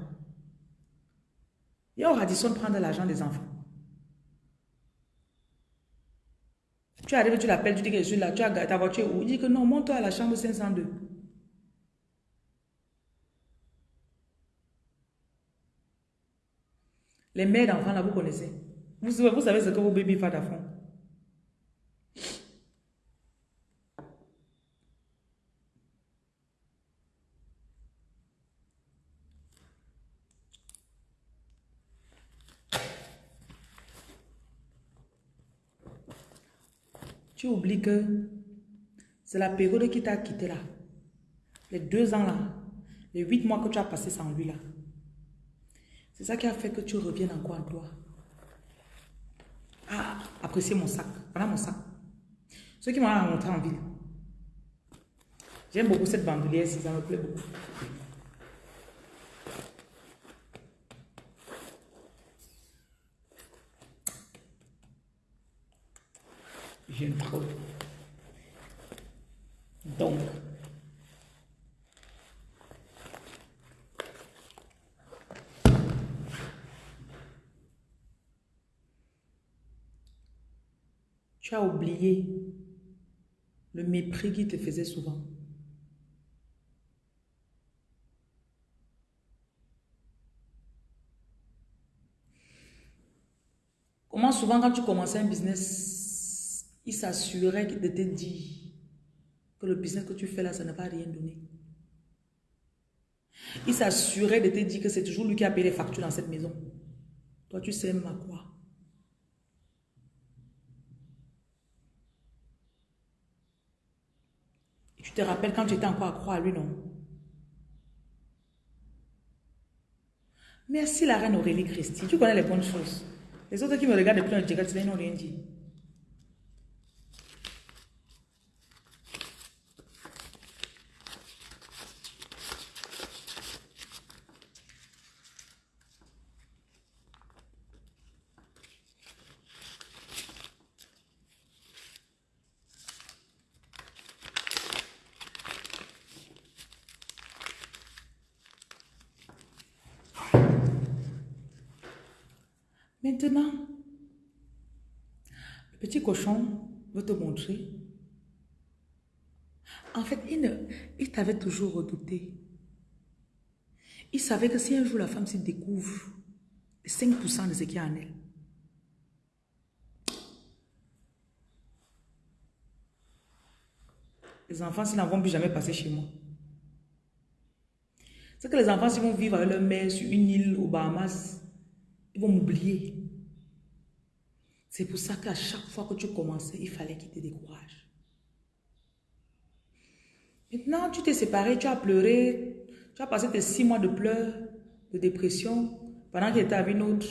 Et au Radisson prendre l'argent des enfants. Tu arrives, tu l'appelles, tu dis que je suis là, tu as ta voiture où? Il dit que non, monte-toi à la chambre 502. Les mères d'enfants là, vous connaissez. Vous, savez ce que vos bébés font à. Tu oublies que c'est la période qui t'a quitté là. Les deux ans là. Les huit mois que tu as passé sans lui là. C'est ça qui a fait que tu reviennes encore en toi. Ah, appréciez mon sac. Voilà mon sac. Ceux qui m'ont rencontré en ville. J'aime beaucoup cette bandoulière, ça me plaît beaucoup. J'aime trop. Donc, tu as le mépris qui te faisait souvent. Comment souvent quand tu commençais un business, il s'assurait de te dire que le business que tu fais là, ça ne va rien donner. Il s'assurait de te dire que c'est toujours lui qui a payé les factures dans cette maison. Toi, tu sais même à quoi? tu te rappelles quand tu étais encore croire à lui, non? Merci la reine Aurélie Christie. Tu connais les bonnes choses. Les autres qui me regardent depuis un direct, ils n'ont rien dit. Maintenant, veut te montrer. En fait, il, il t'avait toujours redouté. Il savait que si un jour la femme se découvre 5% de ce qu'il y a en elle, les enfants, s'ils n'en vont plus jamais passer chez moi. C'est que les enfants, s'ils vont vivre avec leur mère sur une île aux Bahamas, ils vont m'oublier. C'est pour ça qu'à chaque fois que tu commençais, il fallait qu'il te décourage. Maintenant, tu t'es séparé, tu as pleuré, tu as passé tes six mois de pleurs, de dépression, pendant qu'il était avec une autre,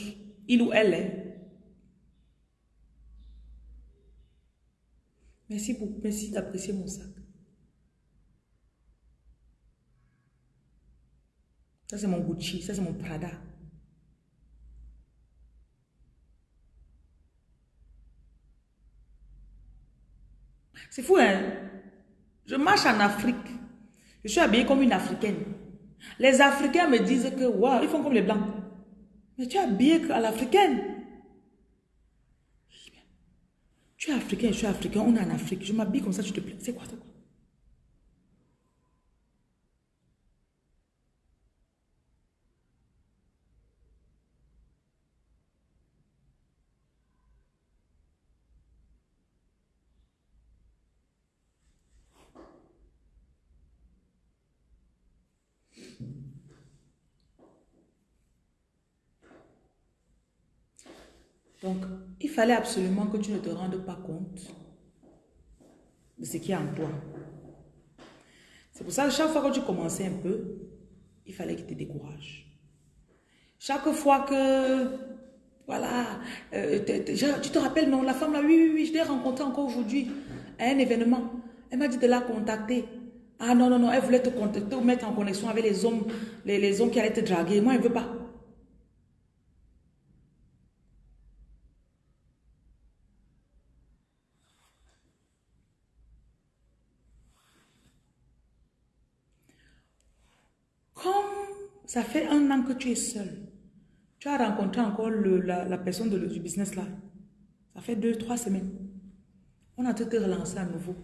il ou elle est. Merci, pour, merci d'apprécier mon sac. Ça, c'est mon Gucci, ça, c'est mon Prada. C'est fou, hein? Je marche en Afrique. Je suis habillée comme une Africaine. Les Africains me disent que, waouh, ils font comme les Blancs. Mais tu es habillée à l'Africaine. Tu es Africain, je suis Africain, on est en Afrique. Je m'habille comme ça, tu te plais. C'est quoi, c'est quoi? Fallait absolument que tu ne te rendes pas compte de ce qui est en toi. C'est pour ça que chaque fois que tu commençais un peu, il fallait qu'il te décourage. Chaque fois que, voilà, euh, tu te rappelles, non, la femme là, oui, oui, oui, je l'ai rencontrée encore aujourd'hui à un événement. Elle m'a dit de la contacter. Ah non, non, non, elle voulait te contacter ou mettre en connexion avec les hommes, les, les hommes qui allaient te draguer. Moi, elle ne veut pas. Ça fait un an que tu es seul. Tu as rencontré encore la, personne du business là. Ça fait deux, trois semaines. On a tout te relancé à nouveau.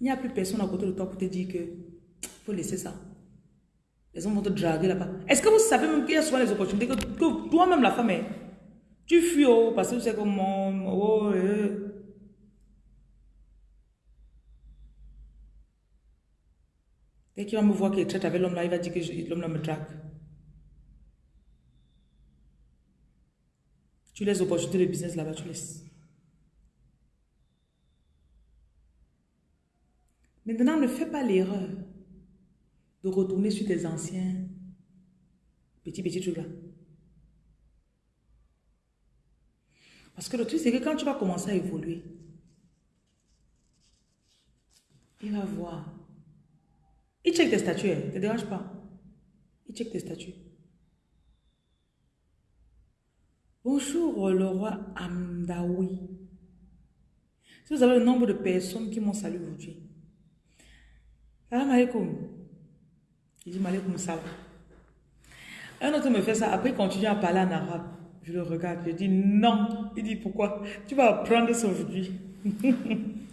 Il n'y a plus personne à côté de toi pour te dire que faut laisser ça. Les gens vont te draguer là-bas. Est-ce que vous savez même qu'il y a souvent les opportunités que, toi-même la femme est. Tu fuis oh, parce que tu sais comment. Oh, euh. Dès qu'il va me voir qu'il traite avec l'homme là, il va dire que l'homme là me drague. Tu laisses opportunités de business là-bas, tu laisses. Maintenant, ne fais pas l'erreur de retourner sur tes anciens petits, petits trucs là. Parce que le truc, c'est que quand tu vas commencer à évoluer, il va voir. Il check tes statuts, ne hein. te dérange pas. Il check tes statuts. Bonjour le roi Amdaoui. Si vous avez le nombre de personnes qui m'ont salué aujourd'hui. Salam alaikum. Il dit malaikum salam. Un autre me fait ça. Après, il continue à parler en arabe. Je le regarde. Je dis non. Il dit pourquoi? Tu vas apprendre ça aujourd'hui.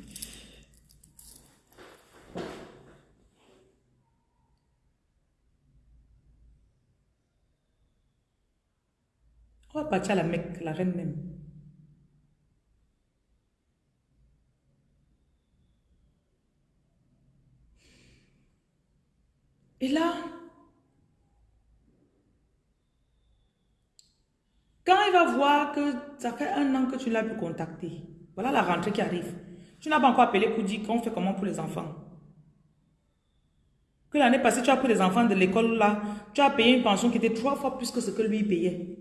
à la Mecque, la reine même. Et là, quand il va voir que ça fait un an que tu l'as pu contacter, voilà la rentrée qui arrive. Tu n'as pas encore appelé pour dire qu'on fait comment pour les enfants. Que l'année passée, tu as pris les enfants de l'école là, tu as payé une pension qui était trois fois plus que ce que lui payait.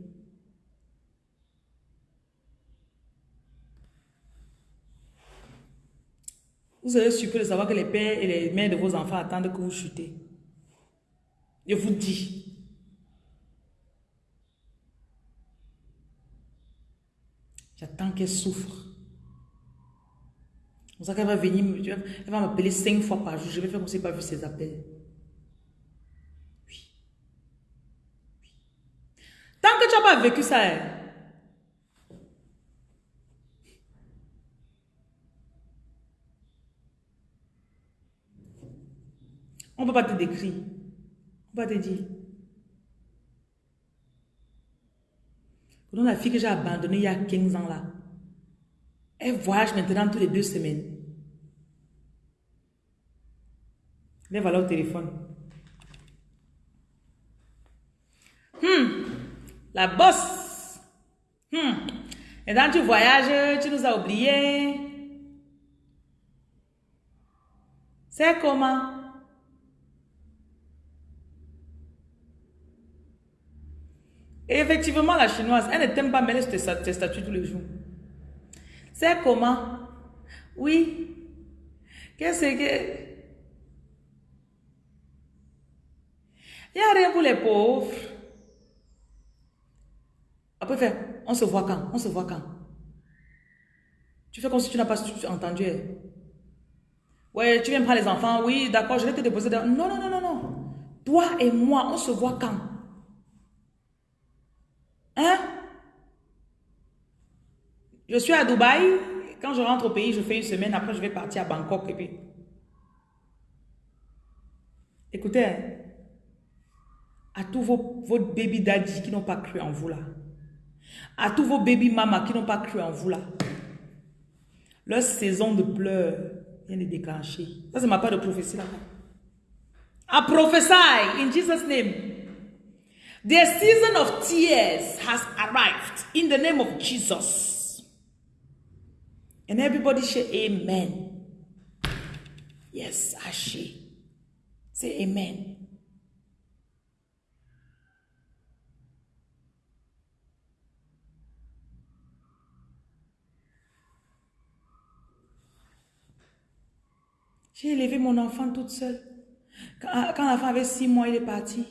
Vous serez surpris de savoir que les pères et les mères de vos enfants attendent que vous chutez. Je vous dis. J'attends qu'elle souffre. Pour ça qu'elle va venir, elle va m'appeler cinq fois par jour. Je vais faire comme si pas vu ses appels. Oui. oui. Tant que tu n'as pas vécu ça, On ne peut pas te décrire. On va te dire. la fille que j'ai abandonnée il y a 15 ans là, elle voyage maintenant toutes les deux semaines. Va là au téléphone. Hum, la bosse. Hum. Et dans tu voyages, tu nous as oubliés. C'est comment? Et effectivement, la chinoise, elle ne t'aime pas mêler tes, tes statuts tous les jours. C'est comment? Oui. Qu'est-ce que... Il n'y a rien pour les pauvres. Après, on se voit quand? On se voit quand? Tu fais comme si tu n'as pas entendu. Ouais, tu viens prendre les enfants. Oui, d'accord, je vais te déposer. Non, non, non, non, non. Toi et moi, on se voit quand? Hein? Je suis à Dubaï. Quand je rentre au pays, je fais une semaine. Après, je vais partir à Bangkok. Écoutez, hein. à tous vos, vos baby qui n'ont pas cru en vous là. À tous vos baby mamas qui n'ont pas cru en vous là. Leur saison de pleurs vient de déclencher. Ça, c'est ma part de prophétie là. I prophesy in Jesus' name. The season of tears has arrived in the name of Jesus. And everybody say amen. Yes, Ashi. Say amen. J'ai élevé mon enfant toute seule. Quand, quand l'enfant avait 6 mois, il est parti.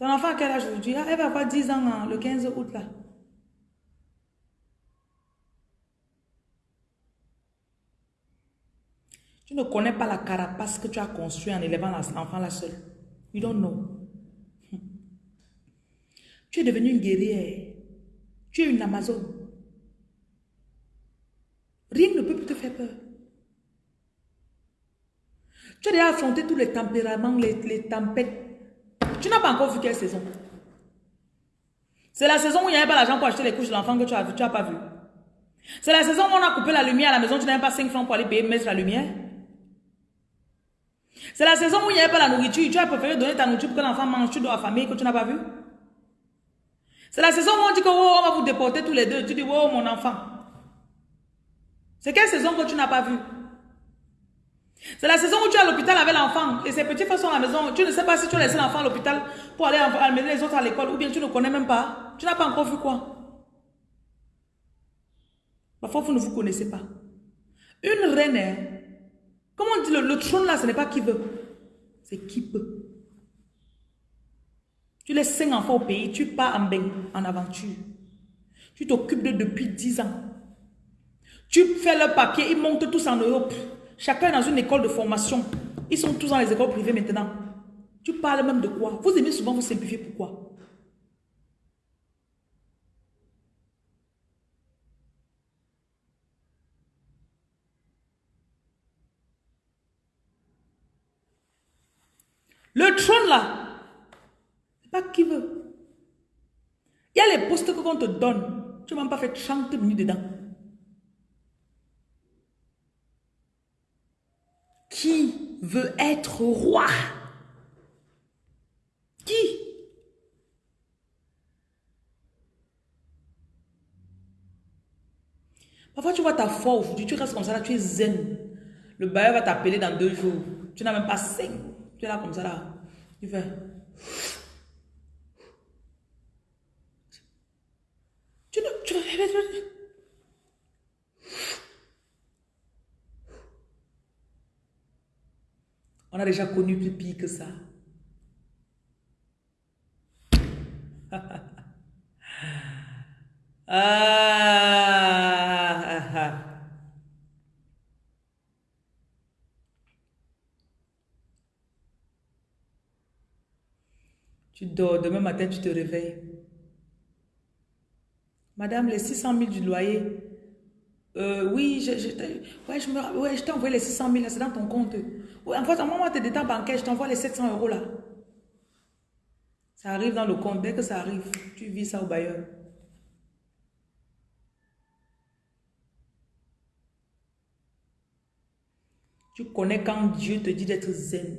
Ton enfant a quel âge aujourd'hui? Ah, elle va avoir 10 ans le 15 août là. Tu ne connais pas la carapace que tu as construite en élevant l'enfant là seul. You don't know. Tu es devenu une guerrière. Tu es une Amazone. Rien ne peut plus te faire peur. Tu as déjà affronté tous les tempéraments, les, tempêtes. Tu n'as pas encore vu quelle saison. C'est la saison où il n'y avait pas l'argent pour acheter les couches de l'enfant que tu as vu, tu n'as pas vu. C'est la saison où on a coupé la lumière à la maison, tu n'avais pas 5 francs pour aller payer, mettre la lumière. C'est la saison où il n'y avait pas la nourriture, tu as préféré donner ta nourriture pour que l'enfant mange, tu dois famille que tu n'as pas vu. C'est la saison où on dit que oh, on va vous déporter tous les deux, tu dis oh mon enfant. C'est quelle saison que tu n'as pas vu? C'est la saison où tu es à l'hôpital avec l'enfant et ses petits frères sont à la maison. Tu ne sais pas si tu as laissé l'enfant à l'hôpital pour aller amener les autres à l'école ou bien tu ne connais même pas. Tu n'as pas encore vu quoi. Parfois, vous ne vous connaissez pas. Une reine, comment on dit le, trône là, ce n'est pas qui veut. C'est qui peut. Tu laisses cinq enfants au pays, tu pars en, bain, en aventure. Tu t'occupes de depuis dix ans. Tu fais le papier, ils montent tous en Europe. Chacun dans une école de formation. Ils sont tous dans les écoles privées maintenant. Tu parles même de quoi? Vous aimez souvent vous simplifier. Pourquoi? Le trône là, c'est pas qui veut. Il y a les postes qu'on te donne. Tu n'as même pas fait 30 minutes dedans. Qui veut être roi Qui? Parfois, tu vois ta foi aujourd'hui, tu restes comme ça là, tu es zen. Le bailleur va t'appeler dans deux jours. Tu n'as même pas cinq. Tu es là comme ça là. Tu fais. Tu ne. Tu, On a déjà connu plus pire que ça. ah, Tu dors, demain matin, tu te réveilles. Madame, les 600 000 du loyer, euh, oui, je t'ai envoyé les 600 000, c'est dans ton compte. En fait, envoie-moi tes détails bancaires, je t'envoie les 700 euros là. Ça arrive dans le compte, dès que ça arrive, tu vis ça au bailleur. Tu connais quand Dieu te dit d'être zen.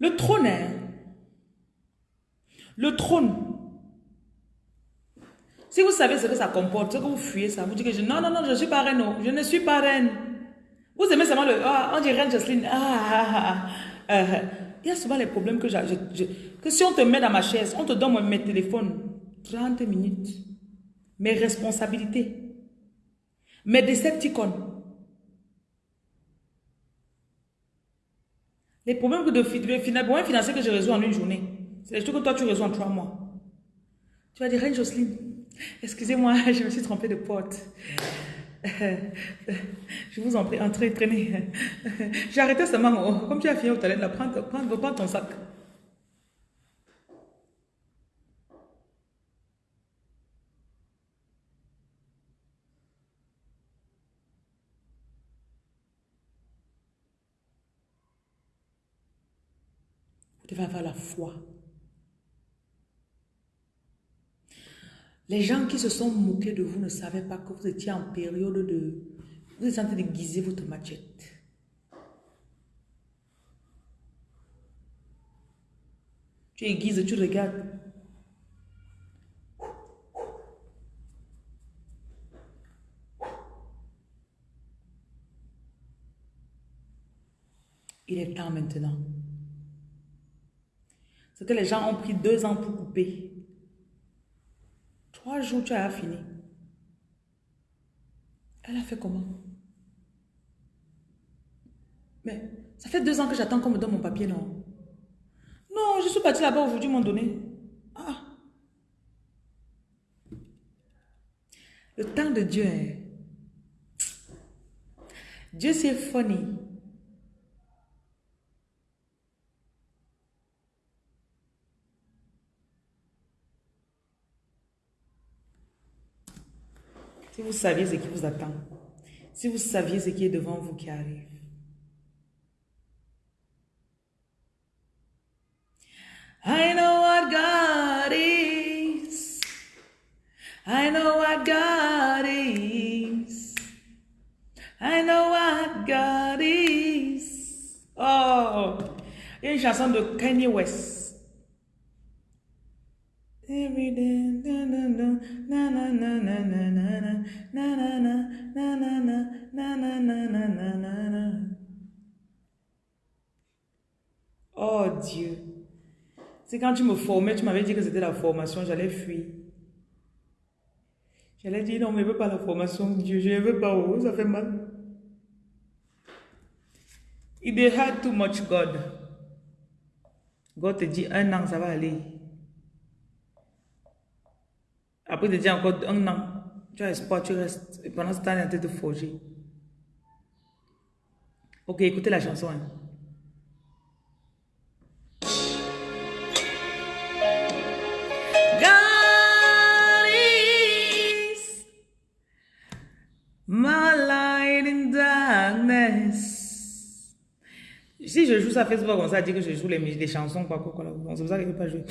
Le trône, hein. Le trône. Si vous savez ce que ça comporte, ce que vous fuyez ça, vous dites que je, non, non, non, je ne suis pas reine, je ne suis pas reine. Vous aimez seulement le, ah, on dit reine Jocelyne, ah, ah, ah, ah. Euh, il y a souvent les problèmes que j'ai, que si on te met dans ma chaise, on te donne mes téléphones, 30 minutes, mes responsabilités, mes décepticons, Les problèmes de, de financiers que je résous en une journée, c'est choses que toi tu résous en trois mois. Tu vas dire, Reine Jocelyne, excusez-moi, je me suis trompée de porte. je vous en prie, entrez, traînez. J'ai arrêté seulement, comme tu as fini au talent, là, prends, prends, prends ton sac. devez avoir la foi. Les gens qui se sont moqués de vous ne savaient pas que vous étiez en période de... Vous êtes en train de guiser votre machette. Tu aiguises, tu regardes. Il est temps maintenant. Ce que les gens ont pris deux ans pour couper. Trois jours, tu as fini. Elle a fait comment? Mais ça fait deux ans que j'attends qu'on me donne mon papier, non? Non, je suis partie là-bas aujourd'hui, m'ont donné. Ah. Le temps de Dieu. Hein. Dieu, c'est funny. Si vous saviez ce qui vous attend, si vous saviez ce qui est devant vous qui arrive. I know what God is. I know what God is. I know what God is. Oh, une chanson de Kanye West. Every day, Oh Dieu. C'est quand tu me formais, tu m'avais dit que c'était la formation, j'allais fuir. J'allais dire non, mais je ne veux pas la formation, Dieu, je ne veux pas, oh, ça fait mal. They had too much God, God te dit un an, ça va aller. Après, il te dit encore un an. Tu as espoir, tu restes. Et pendant ce temps, il est en train de forger. Ok, écoutez la chanson. Hein. My light in darkness. Si je joue ça Facebook, on ça dit que je joue les, chansons, quoi, quoi, quoi. C'est pour ça que je ne pas jouer.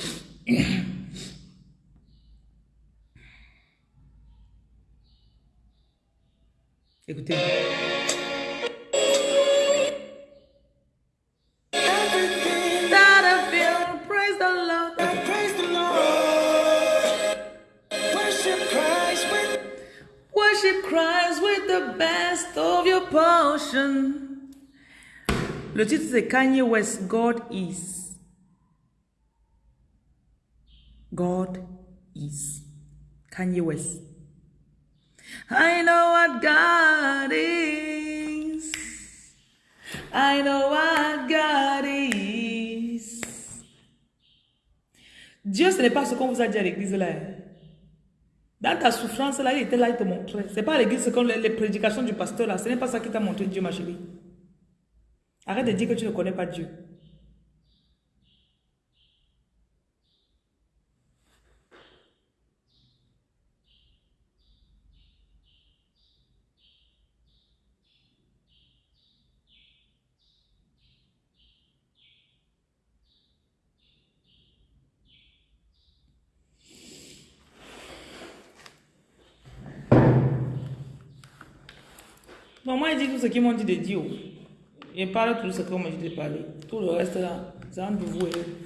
Portion. Le titre c'est Kanye West, God is. God is. Kanye West. I know what God is. I know what God is. Dieu, ce n'est pas ce qu'on vous a dit à l'église là. Dans ta souffrance là, il était là, il te montrait. Ce n'est pas à l'église, comme les prédications du pasteur là. Ce n'est pas ça qui t'a montré Dieu, ma chérie. Arrête de dire que tu ne connais pas Dieu. moi, il dit tout ce qu'ils m'ont dit de dire. Il parle tout ce qu'on m'a dit de parler. Tout le reste là, c'est entre vous et eux.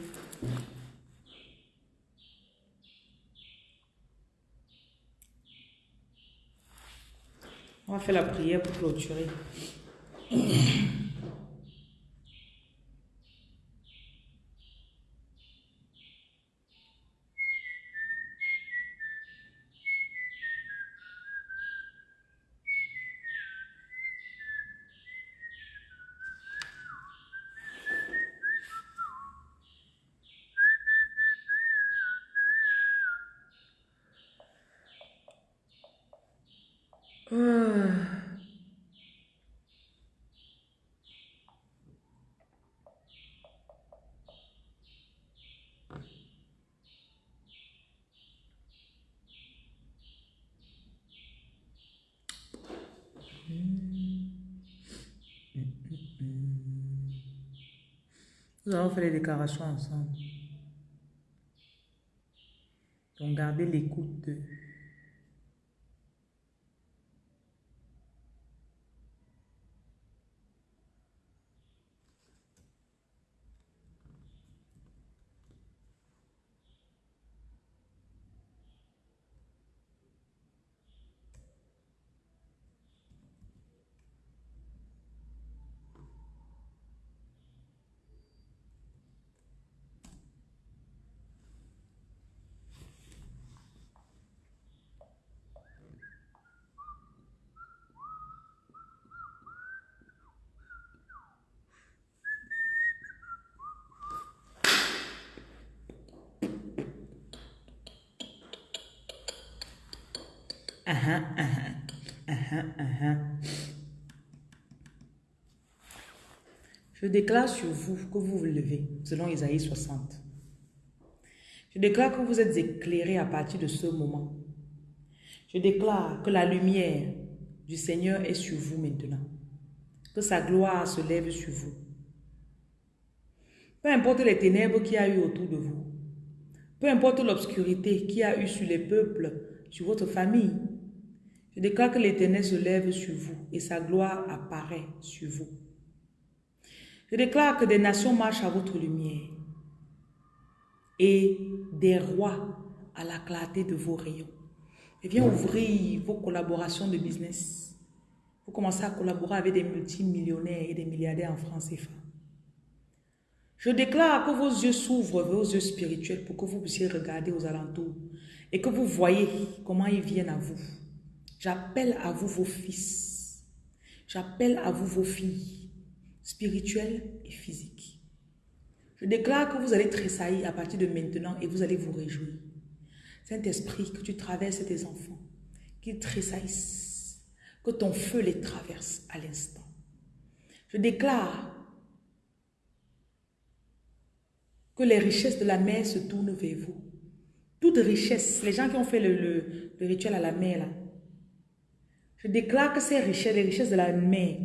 On va faire la prière pour clôturer. Nous allons faire les déclarations ensemble. Donc, gardez l'écoute Je déclare sur vous que vous vous levez, selon Isaïe 60. Je déclare que vous êtes éclairés à partir de ce moment. Je déclare que la lumière du Seigneur est sur vous maintenant. Que sa gloire se lève sur vous. Peu importe les ténèbres qu'il y a eu autour de vous. Peu importe l'obscurité qu'il y a eu sur les peuples, sur votre famille. Je déclare que l'éternel se lève sur vous et sa gloire apparaît sur vous. Je déclare que des nations marchent à votre lumière et des rois à la clarté de vos rayons. Et viens ouvrir vos collaborations de business. Vous commencez à collaborer avec des multimillionnaires et des milliardaires en France et France. Je déclare que vos yeux s'ouvrent, vos yeux spirituels, pour que vous puissiez regarder aux alentours et que vous voyez comment ils viennent à vous. J'appelle à vous vos fils. J'appelle à vous vos filles spirituelle et physique. Je déclare que vous allez tressaillir à partir de maintenant et vous allez vous réjouir. Saint-Esprit, que tu traverses tes enfants, qu'ils tressaillissent, que ton feu les traverse à l'instant. Je déclare que les richesses de la mer se tournent vers vous. Toute richesse, les gens qui ont fait le, rituel à la mer, là, je déclare que ces richesses, les richesses de la mer,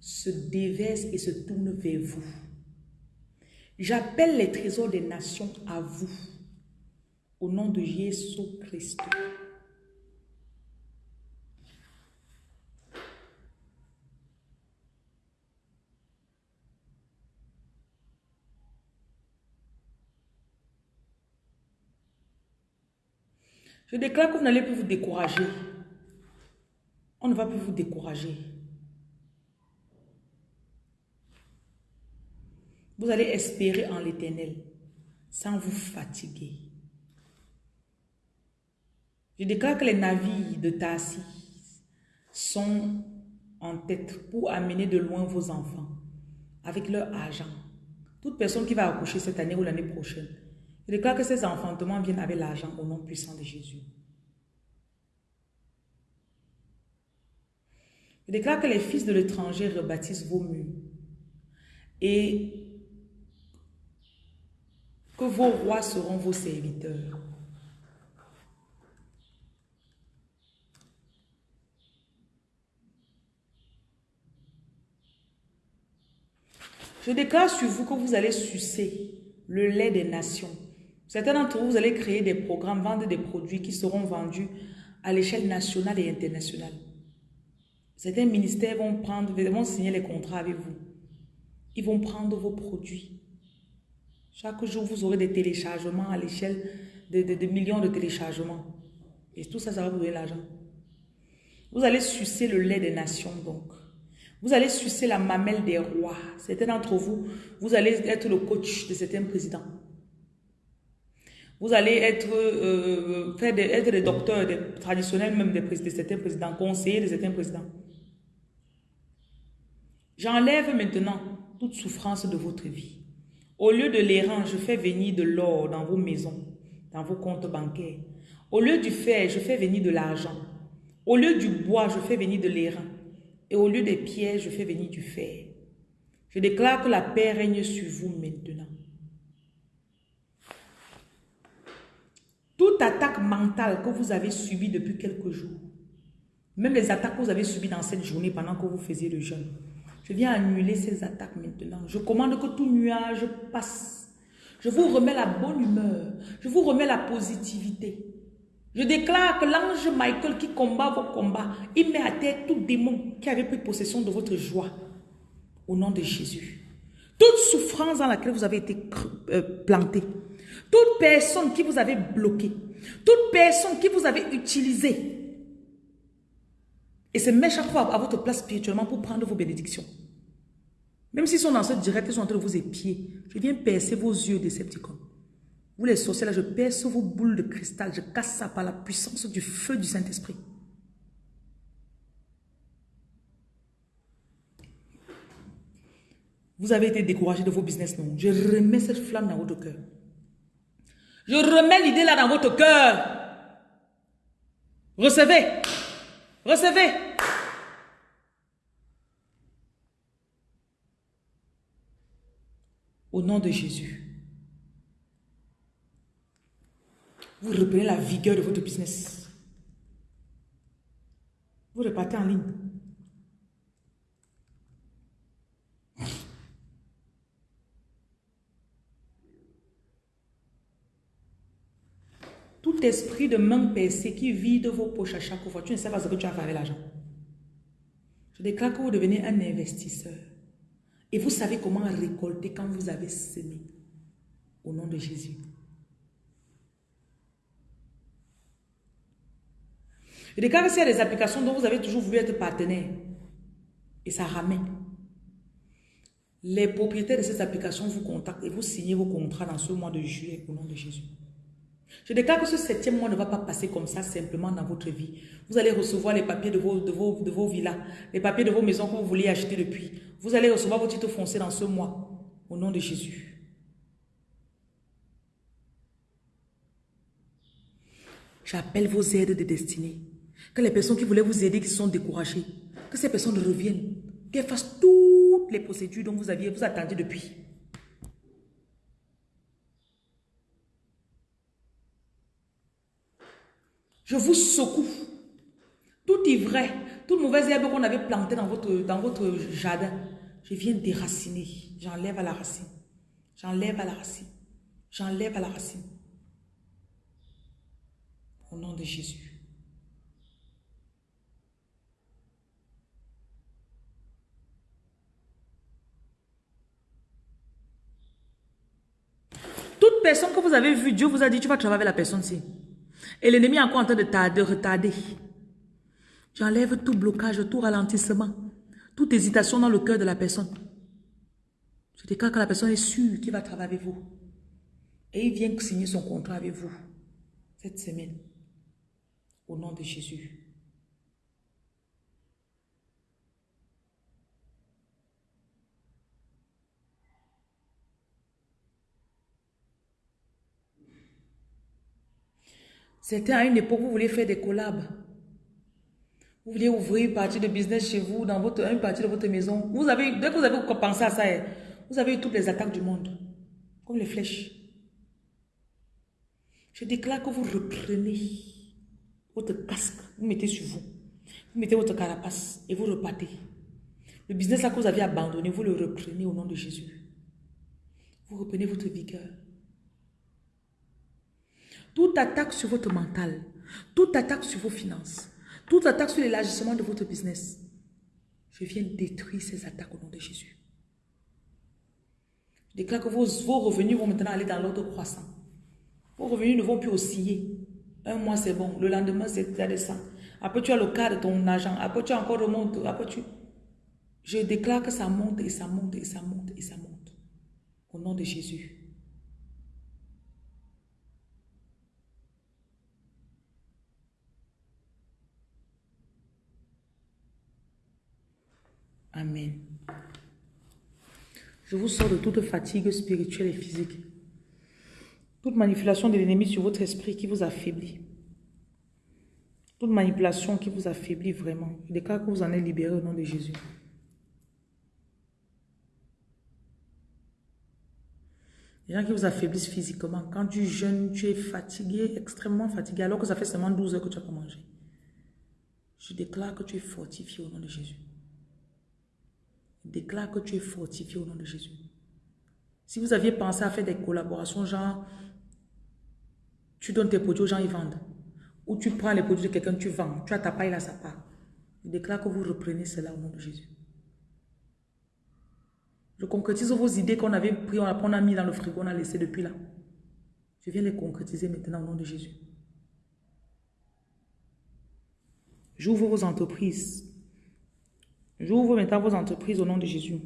se déverse et se tourne vers vous. J'appelle les trésors des nations à vous. Au nom de Jésus Christ. Je déclare que vous n'allez plus vous décourager. On ne va plus vous décourager. Vous allez espérer en l'éternel sans vous fatiguer. Je déclare que les navires de Tassi sont en tête pour amener de loin vos enfants avec leur argent. Toute personne qui va accoucher cette année ou l'année prochaine, je déclare que ces enfantements viennent avec l'argent au nom puissant de Jésus. Je déclare que les fils de l'étranger rebâtissent vos murs et que vos rois seront vos serviteurs. Je déclare sur vous que vous allez sucer le lait des nations. Certains d'entre vous, vous allez créer des programmes, vendre des produits qui seront vendus à l'échelle nationale et internationale. Certains ministères vont, prendre, vont signer les contrats avec vous. Ils vont prendre vos produits chaque jour, vous aurez des téléchargements à l'échelle de, millions de téléchargements. Et tout ça, ça va vous donner l'argent. Vous allez sucer le lait des nations, donc. Vous allez sucer la mamelle des rois. Certains d'entre vous, vous allez être le coach de certains présidents. Vous allez être, euh, faire des, être des docteurs des, traditionnels, même des, de certains présidents, conseillers de certains présidents. J'enlève maintenant toute souffrance de votre vie. Au lieu de l'airain, je fais venir de l'or dans vos maisons, dans vos comptes bancaires. Au lieu du fer, je fais venir de l'argent. Au lieu du bois, je fais venir de l'airain. Et au lieu des pierres, je fais venir du fer. Je déclare que la paix règne sur vous maintenant. Toute attaque mentale que vous avez subie depuis quelques jours, même les attaques que vous avez subies dans cette journée pendant que vous faisiez le jeûne, je viens annuler ces attaques maintenant. Je commande que tout nuage passe. Je vous remets la bonne humeur. Je vous remets la positivité. Je déclare que l'ange Michael qui combat vos combats, il met à terre tout démon qui avait pris possession de votre joie. Au nom de Jésus. Toute souffrance dans laquelle vous avez été euh, planté. Toute personne qui vous avait bloqué. Toute personne qui vous avait utilisé et se met chaque fois à votre place spirituellement pour prendre vos bénédictions. Même s'ils sont dans ce direct, ils sont en train de vous épier. Je viens percer vos yeux décepticons. Vous les sorciers je perce vos boules de cristal. Je casse ça par la puissance du feu du Saint-Esprit. Vous avez été découragé de vos business, non? Je remets cette flamme dans votre cœur. Je remets l'idée là dans votre cœur. Recevez. Recevez. Au nom de Jésus. Vous reprenez la vigueur de votre business. Vous repartez en ligne. Esprit de main percée qui vide vos poches à chaque fois, tu ne sais pas ce que tu as fait avec l'argent. Je déclare que vous devenez un investisseur. Et vous savez comment récolter quand vous avez semé. Au nom de Jésus. Je déclare que s'il y a des applications dont vous avez toujours voulu être partenaire, et ça ramène, les propriétaires de ces applications vous contactent et vous signez vos contrats dans ce mois de juillet au nom de Jésus. Je déclare que ce septième mois ne va pas passer comme ça simplement dans votre vie. Vous allez recevoir les papiers de vos, de vos, de vos villas, les papiers de vos maisons que vous vouliez acheter depuis. Vous allez recevoir vos titres fonciers dans ce mois au nom de Jésus. J'appelle vos aides de destinée. Que les personnes qui voulaient vous aider, qui sont découragées, que ces personnes reviennent, qu'elles fassent toutes les procédures dont vous aviez, vous attendiez depuis. Je vous secoue. Tout ivraie, toute mauvaise herbe qu'on avait plantée dans votre, dans votre jardin, je viens déraciner. J'enlève à la racine. J'enlève à la racine. J'enlève à la racine. Au nom de Jésus. Toute personne que vous avez vue, Dieu vous a dit, tu vas travailler avec la personne-ci. Et l'ennemi est encore en train de, tarder, retarder. J'enlève tout blocage, tout ralentissement, toute hésitation dans le cœur de la personne. Je déclare que la personne est sûre qu'il va travailler avec vous. Et il vient signer son contrat avec vous cette semaine. Au nom de Jésus. C'était à une époque, vous voulez faire des collabs. Vous voulez ouvrir une partie de business chez vous, dans votre, une partie de votre maison. Vous avez, dès que vous avez pensé à ça, eh, vous avez eu toutes les attaques du monde. Comme les flèches. Je déclare que vous reprenez votre casque, vous mettez sur vous. Vous mettez votre carapace et vous repartez. Le business là que vous aviez abandonné, vous le reprenez au nom de Jésus. Vous reprenez votre vigueur. Toute attaque sur votre mental, toute attaque sur vos finances, toute attaque sur l'élargissement de votre business, je viens détruire ces attaques au nom de Jésus. Je déclare que vos, revenus vont maintenant aller dans l'ordre croissant. Vos revenus ne vont plus osciller. Un mois, c'est bon. Le lendemain, c'est ça descend. Après, tu as le cas de ton argent. Après, tu as encore remonte. Après, tu... Je déclare que ça monte et ça monte et ça monte et ça monte. Au nom de Jésus. Amen. Je vous sors de toute fatigue spirituelle et physique. Toute manipulation de l'ennemi sur votre esprit qui vous affaiblit. Toute manipulation qui vous affaiblit vraiment. Je déclare que vous en êtes libéré au nom de Jésus. Les gens qui vous affaiblissent physiquement. Quand tu jeûnes, tu es fatigué, extrêmement fatigué, alors que ça fait seulement 12 heures que tu n'as pas mangé. Je déclare que tu es fortifié au nom de Jésus. Déclare que tu es fortifié au nom de Jésus. Si vous aviez pensé à faire des collaborations, genre, tu donnes tes produits aux gens, ils vendent. Ou tu prends les produits de quelqu'un, tu vends. Tu as ta paille là, sa part. Je déclare que vous reprenez cela au nom de Jésus. Je concrétise vos idées qu'on avait pris, on a, mis dans le frigo, on a laissé depuis là. Je viens les concrétiser maintenant au nom de Jésus. J'ouvre vos entreprises. J'ouvre maintenant vos entreprises au nom de Jésus.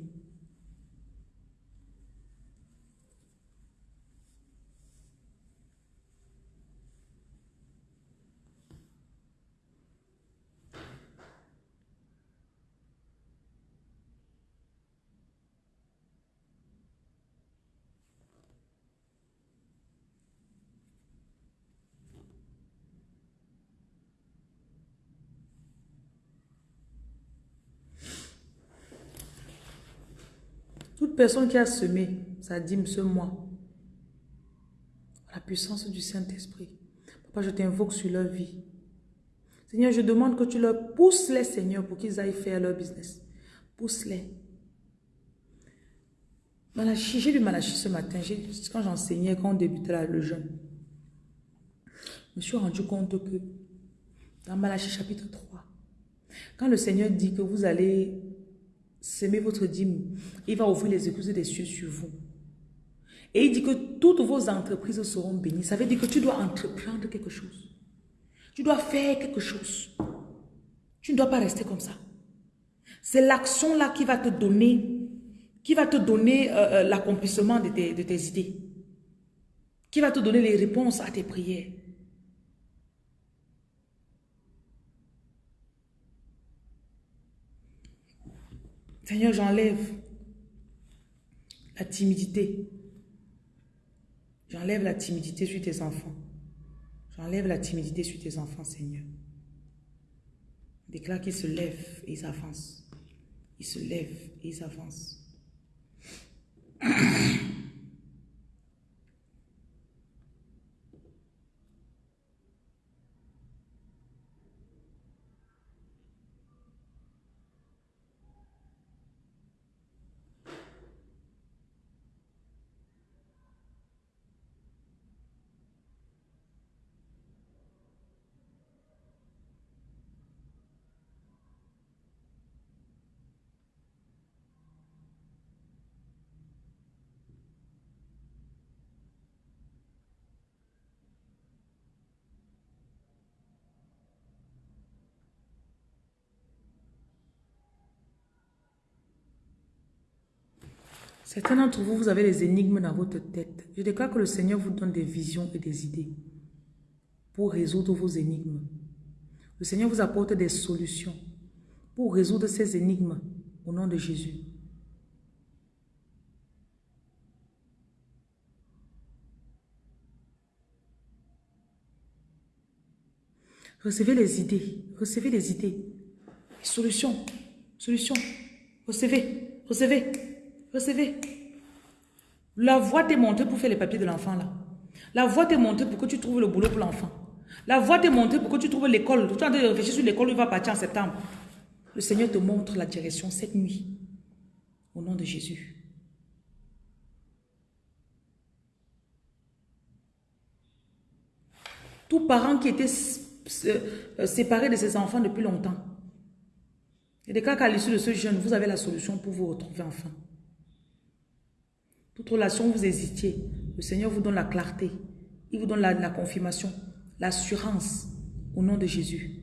Qui a semé sa dîme ce mois, la puissance du Saint-Esprit. Papa, je t'invoque sur leur vie. Seigneur, je demande que tu leur pousses les, Seigneur, pour qu'ils aillent faire leur business. Pousse-les. Malachi, j'ai lu Malachi ce matin, quand j'enseignais, quand on débutait le jeûne. Je me suis rendu compte que dans Malachi chapitre 3, quand le Seigneur dit que vous allez semer votre dîme, il va ouvrir les écluses des cieux sur vous. Et il dit que toutes vos entreprises seront bénies. Ça veut dire que tu dois entreprendre quelque chose. Tu dois faire quelque chose. Tu ne dois pas rester comme ça. C'est l'action là qui va te donner, qui va te donner euh, euh, l'accomplissement de de tes idées. Qui va te donner les réponses à tes prières. Seigneur, j'enlève la timidité. J'enlève la timidité sur tes enfants. J'enlève la timidité sur tes enfants, Seigneur. Déclare qu'ils se lèvent et ils avancent. Ils se lèvent et ils avancent. Certains d'entre vous, vous avez des énigmes dans votre tête. Je déclare que le Seigneur vous donne des visions et des idées pour résoudre vos énigmes. Le Seigneur vous apporte des solutions pour résoudre ces énigmes au nom de Jésus. Recevez les idées, recevez les idées, solutions, solutions, recevez, recevez. Recevez. La voie t'est montée pour faire les papiers de l'enfant là. La voie t'est montée pour que tu trouves le boulot pour l'enfant. La voie t'est montée pour que tu trouves l'école. Tu es en train de réfléchir sur l'école, il va partir en septembre. Le Seigneur te montre la direction cette nuit. Au nom de Jésus. Tout parent qui était euh, séparé de ses enfants depuis longtemps. Et des cas qu'à l'issue de ce jeûne, vous avez la solution pour vous retrouver enfin. Toute relation, vous hésitiez. Le Seigneur vous donne la clarté. Il vous donne la, la confirmation, l'assurance au nom de Jésus.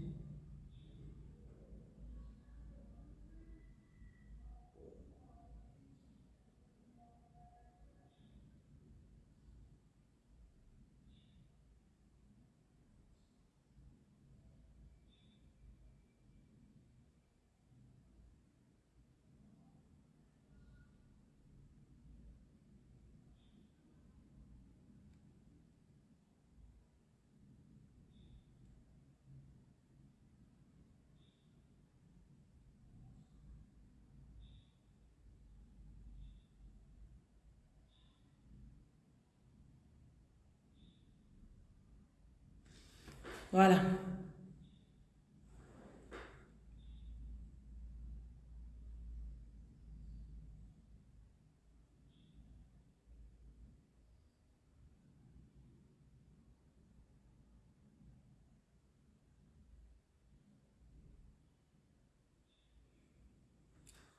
Voilà.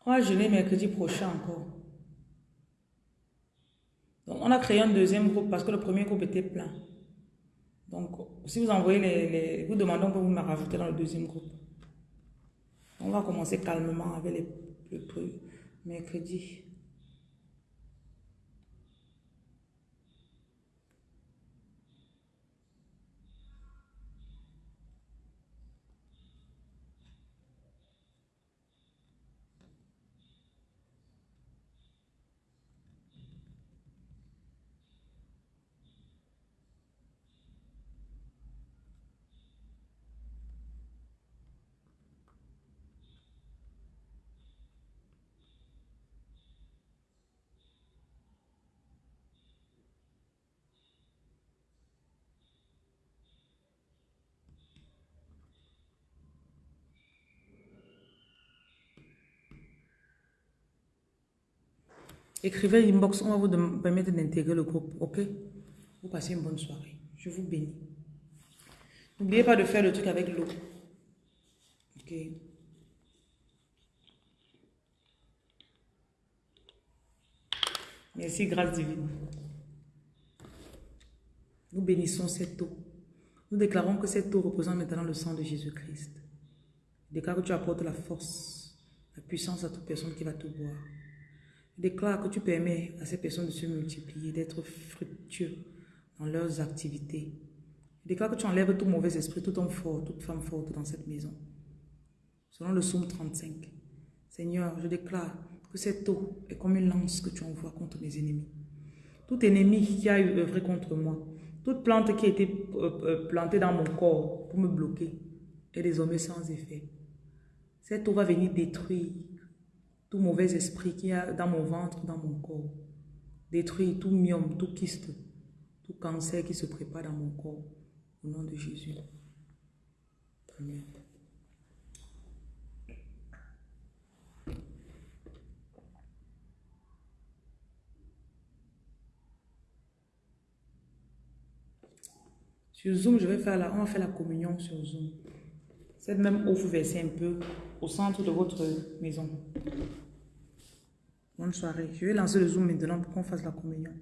On va jeûner mercredi prochain encore. Donc, on a créé un deuxième groupe parce que le premier groupe était plein. Donc, si vous envoyez les, Vous demandons que vous me rajoutez dans le deuxième groupe. On va commencer calmement avec les, le mercredi. Écrivez inbox, on va vous permettre d'intégrer le groupe, ok? Vous passez une bonne soirée. Je vous bénis. N'oubliez pas de faire le truc avec l'eau. Ok? Merci, grâce divine. Nous bénissons cette eau. Nous déclarons que cette eau représente maintenant le sang de Jésus-Christ. Déclare que tu apportes la force, la puissance à toute personne qui va te boire. Déclare que tu permets à ces personnes de se multiplier, d'être fructueux dans leurs activités. Déclare que tu enlèves tout mauvais esprit, tout homme fort, toute femme forte dans cette maison. Selon le psaume 35. Seigneur, je déclare que cette eau est comme une lance que tu envoies contre mes ennemis. Tout ennemi qui a œuvré contre moi, toute plante qui a été euh, euh, plantée dans mon corps pour me bloquer est désormais sans effet. Cette eau va venir détruire tout mauvais esprit qui a dans mon ventre, dans mon corps. Détruire tout myome, tout kyste, tout cancer qui se prépare dans mon corps. Au nom de Jésus. Amen. Sur Zoom, je vais faire la, on va faire la communion sur Zoom. Cette même eau, vous versez un peu au centre de votre maison? Bonne soirée. Je vais lancer le Zoom maintenant pour qu'on fasse la communion.